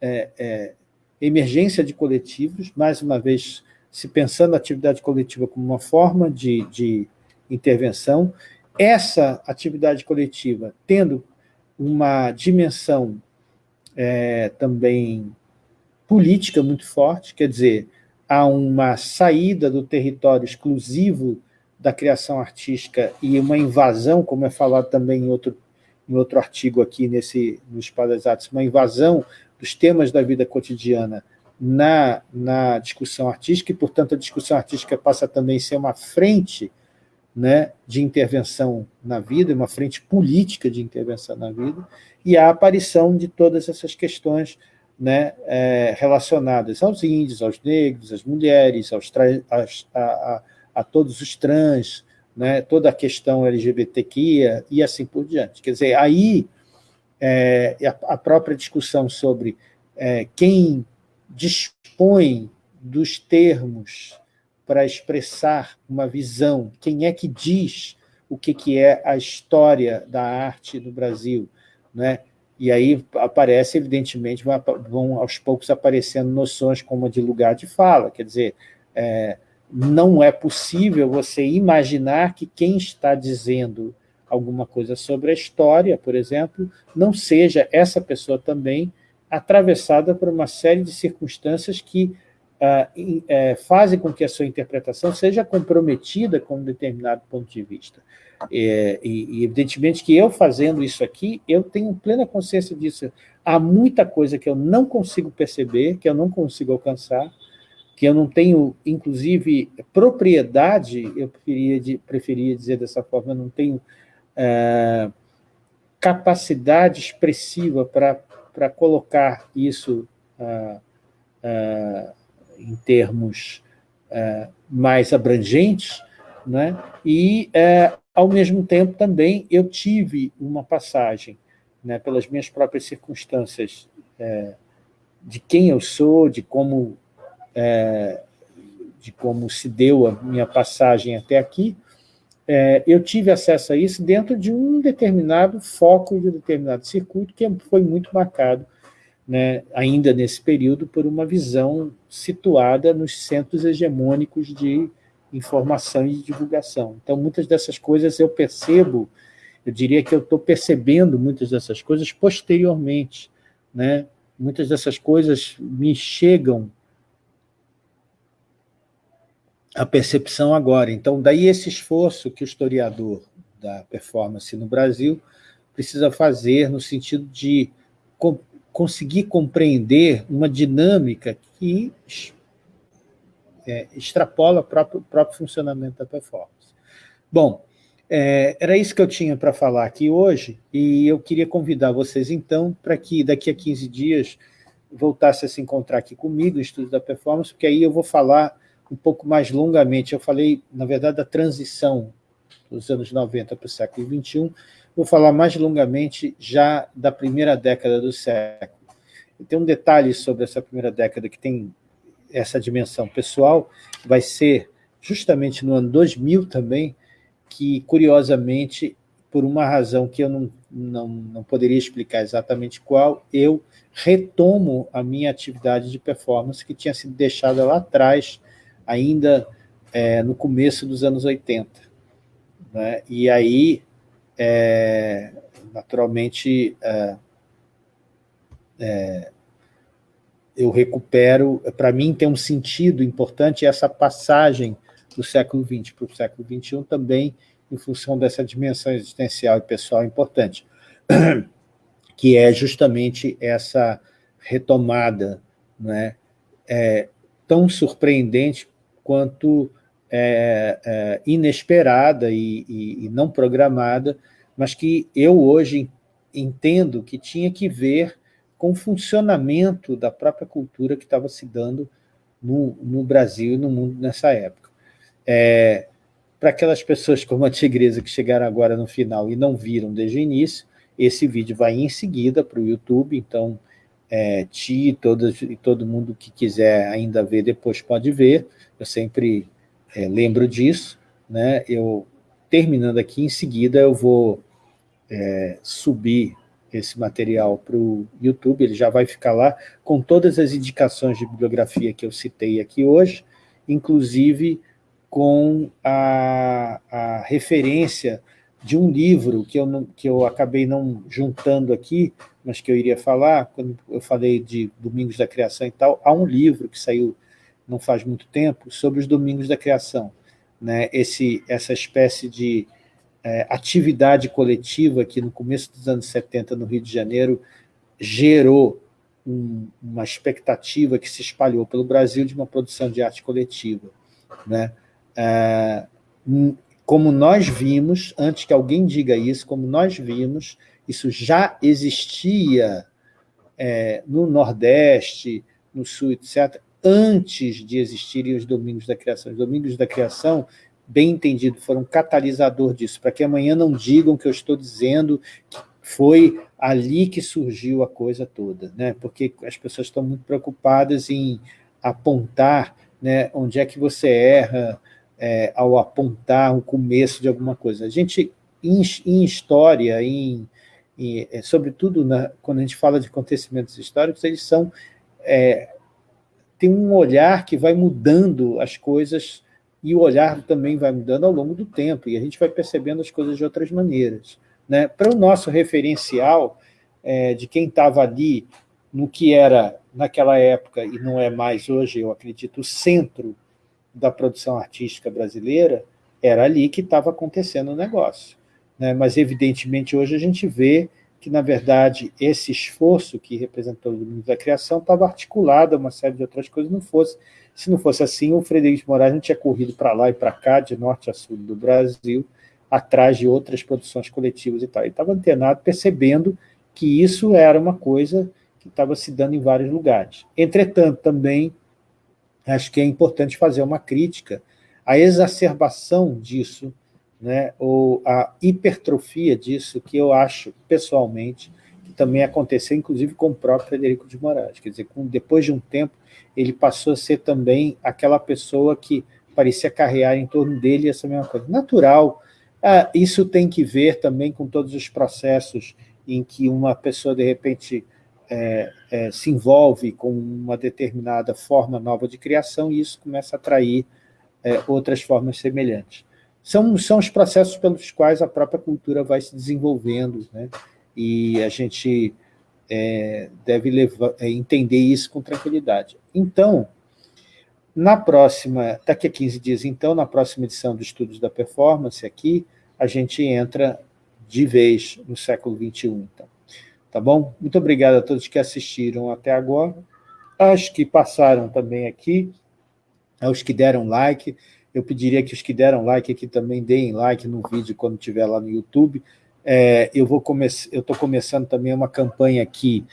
Speaker 1: é, é, emergência de coletivos, mais uma vez se pensando a atividade coletiva como uma forma de, de intervenção, essa atividade coletiva tendo uma dimensão é, também política muito forte, quer dizer, há uma saída do território exclusivo da criação artística e uma invasão, como é falado também em outro, em outro artigo aqui nesse, no Espaço das Artes, uma invasão dos temas da vida cotidiana na, na discussão artística, e, portanto, a discussão artística passa também a ser uma frente né, de intervenção na vida, uma frente política de intervenção na vida, e a aparição de todas essas questões né, é, relacionadas aos índios, aos negros, às mulheres, aos às, a, a, a todos os trans, né, toda a questão LGBTQIA e assim por diante. Quer dizer, aí é, a, própria discussão sobre é, quem dispõe dos termos para expressar uma visão, quem é que diz o que, que é a história da arte no Brasil, né? E aí aparece, evidentemente, vão aos poucos aparecendo noções como a de lugar de fala, quer dizer, é, não é possível você imaginar que quem está dizendo alguma coisa sobre a história, por exemplo, não seja essa pessoa também atravessada por uma série de circunstâncias que ah, é, fazem com que a sua interpretação seja comprometida com um determinado ponto de vista. É, e, e, evidentemente que eu fazendo isso aqui, eu tenho plena consciência disso. Há muita coisa que eu não consigo perceber, que eu não consigo alcançar, que eu não tenho, inclusive, propriedade, eu preferia, preferia dizer dessa forma, eu não tenho é, capacidade expressiva para colocar isso é, é, em termos é, mais abrangentes, né? e, é, ao mesmo tempo, também eu tive uma passagem, né, pelas minhas próprias circunstâncias, é, de quem eu sou, de como é, de como se deu a minha passagem até aqui, é, eu tive acesso a isso dentro de um determinado foco, de um determinado circuito, que foi muito marcado, né, ainda nesse período, por uma visão situada nos centros hegemônicos de informação e de divulgação. Então, muitas dessas coisas eu percebo, eu diria que eu estou percebendo muitas dessas coisas posteriormente. Né? Muitas dessas coisas me chegam a percepção agora. Então, daí esse esforço que o historiador da performance no Brasil precisa fazer no sentido de co conseguir compreender uma dinâmica que é, extrapola o próprio, próprio, funcionamento da performance. Bom, é, era isso que eu tinha para falar aqui hoje, e eu queria convidar vocês, então, para que daqui a 15 dias voltasse a se encontrar aqui comigo, no Estudo da Performance, porque aí eu vou falar um pouco mais longamente. Eu falei, na verdade, da transição dos anos 90 para o século XXI. Vou falar mais longamente já da primeira década do século. Tem um detalhe sobre essa primeira década que tem essa dimensão pessoal, vai ser justamente no ano 2000 também, que, curiosamente, por uma razão que eu não, não, não poderia explicar exatamente qual, eu retomo a minha atividade de performance que tinha sido deixada lá atrás ainda é, no começo dos anos 80. Né? E aí, é, naturalmente, é, é eu recupero, para mim tem um sentido importante essa passagem do século XX para o século XXI também em função dessa dimensão existencial e pessoal importante, que é justamente essa retomada né, é, tão surpreendente quanto é, é, inesperada e, e, e, não programada, mas que eu hoje entendo que tinha que ver com o funcionamento da própria cultura que estava se dando no, no Brasil e no mundo nessa época. É, Para aquelas pessoas como a Tigresa que chegaram agora no final e não viram desde o início, esse vídeo vai em seguida para o YouTube, então é, Ti e todo, todo mundo que quiser ainda ver depois pode ver, eu sempre é, lembro disso, né? eu, terminando aqui, em seguida eu vou é, subir esse material para o YouTube, ele já vai ficar lá com todas as indicações de bibliografia que eu citei aqui hoje, inclusive com a, a referência de um livro que eu, que eu acabei não juntando aqui, mas que eu iria falar, quando eu falei de Domingos da Criação e tal, há um livro que saiu não faz muito tempo, sobre os Domingos da Criação. Né? Esse, essa espécie de é, atividade coletiva que no começo dos anos 70 no Rio de Janeiro gerou um, uma expectativa que se espalhou pelo Brasil de uma produção de arte coletiva. Né? É, como nós vimos, antes que alguém diga isso, como nós vimos, isso já existia é, no Nordeste, no Sul, etc., antes de existirem os domingos da criação. Os domingos da criação, bem entendido, foram um catalisador disso, para que amanhã não digam que eu estou dizendo que foi ali que surgiu a coisa toda, né? porque as pessoas estão muito preocupadas em apontar né, onde é que você erra é, ao apontar o começo de alguma coisa. A gente, em, em história, em, e, é, sobretudo na, quando a gente fala de acontecimentos históricos, eles são é, tem um olhar que vai mudando as coisas e o olhar também vai mudando ao longo do tempo, e a gente vai percebendo as coisas de outras maneiras. Né? Para o nosso referencial é, de quem estava ali no que era, naquela época, e não é mais hoje, eu acredito, o centro da produção artística brasileira, era ali que estava acontecendo o negócio. Né? Mas, evidentemente, hoje a gente vê que, na verdade, esse esforço que representou o domínio da criação estava articulado a uma série de outras coisas, não fosse, se não fosse assim, o Frederico de Moraes não tinha corrido para lá e para cá, de norte a sul do Brasil, atrás de outras produções coletivas e tal. Ele estava antenado, percebendo que isso era uma coisa que estava se dando em vários lugares. Entretanto, também acho que é importante fazer uma crítica à exacerbação disso, né, ou a hipertrofia disso, que eu acho, pessoalmente, que também aconteceu, inclusive, com o próprio Frederico de Moraes. Quer dizer, com, depois de um tempo, ele passou a ser também aquela pessoa que parecia carrear em torno dele essa mesma coisa. Natural, ah, isso tem que ver também com todos os processos em que uma pessoa, de repente, é, é, se envolve com uma determinada forma nova de criação e isso começa a atrair é, outras formas semelhantes. São, são os processos pelos quais a própria cultura vai se desenvolvendo, né? e a gente é, deve levar, é, entender isso com tranquilidade. Então, na próxima, daqui a 15 dias, então, na próxima edição do Estudos da Performance, aqui, a gente entra de vez no século XXI. Então. Tá bom? Muito obrigado a todos que assistiram até agora, aos que passaram também aqui, aos que deram like. Eu pediria que os que deram like aqui também deem like no vídeo quando estiver lá no YouTube. É, eu vou eu estou começando também uma campanha aqui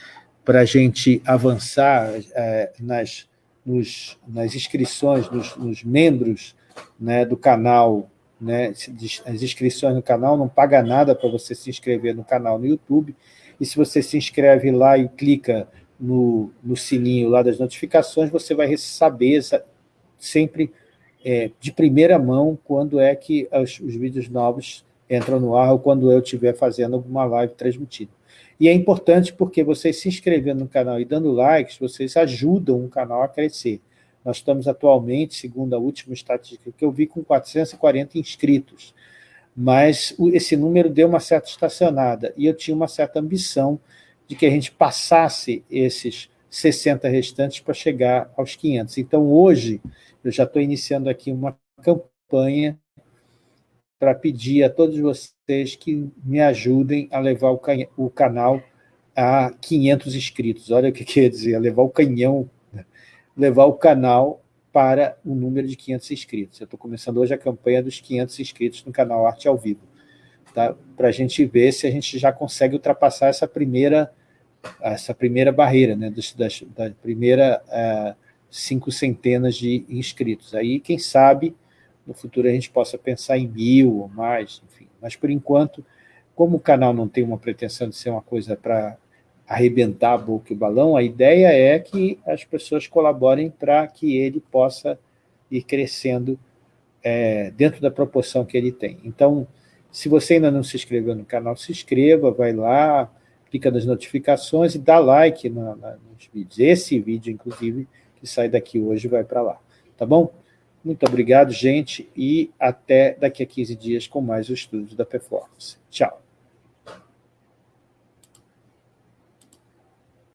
Speaker 1: para a gente avançar é, nas, nos, nas inscrições, nos, nos membros né, do canal, né, as inscrições no canal, não paga nada para você se inscrever no canal no YouTube, e se você se inscreve lá e clica no, no sininho lá das notificações, você vai saber sempre é, de primeira mão quando é que os, os vídeos novos entram no ar ou quando eu estiver fazendo alguma live transmitida. E é importante porque vocês se inscrevendo no canal e dando likes, vocês ajudam o canal a crescer. Nós estamos atualmente, segundo a última estatística que eu vi, com 440 inscritos mas esse número deu uma certa estacionada, e eu tinha uma certa ambição de que a gente passasse esses 60 restantes para chegar aos 500. Então, hoje, eu já estou iniciando aqui uma campanha para pedir a todos vocês que me ajudem a levar o, o canal a 500 inscritos. Olha o que quer dizer, levar o canhão, né? levar o canal para o número de 500 inscritos. Eu estou começando hoje a campanha dos 500 inscritos no canal Arte ao Vivo, tá? para a gente ver se a gente já consegue ultrapassar essa primeira, essa primeira barreira, né? das, das, da primeira uh, cinco centenas de inscritos. Aí, quem sabe, no futuro a gente possa pensar em mil ou mais, enfim. Mas, por enquanto, como o canal não tem uma pretensão de ser uma coisa para arrebentar a boca e o balão, a ideia é que as pessoas colaborem para que ele possa ir crescendo é, dentro da proporção que ele tem. Então, se você ainda não se inscreveu no canal, se inscreva, vai lá, clica nas notificações e dá like na, na, nos vídeos. Esse vídeo, inclusive, que sai daqui hoje, vai para lá. Tá bom? Muito obrigado, gente, e até daqui a 15 dias com mais o estudo da performance. Tchau.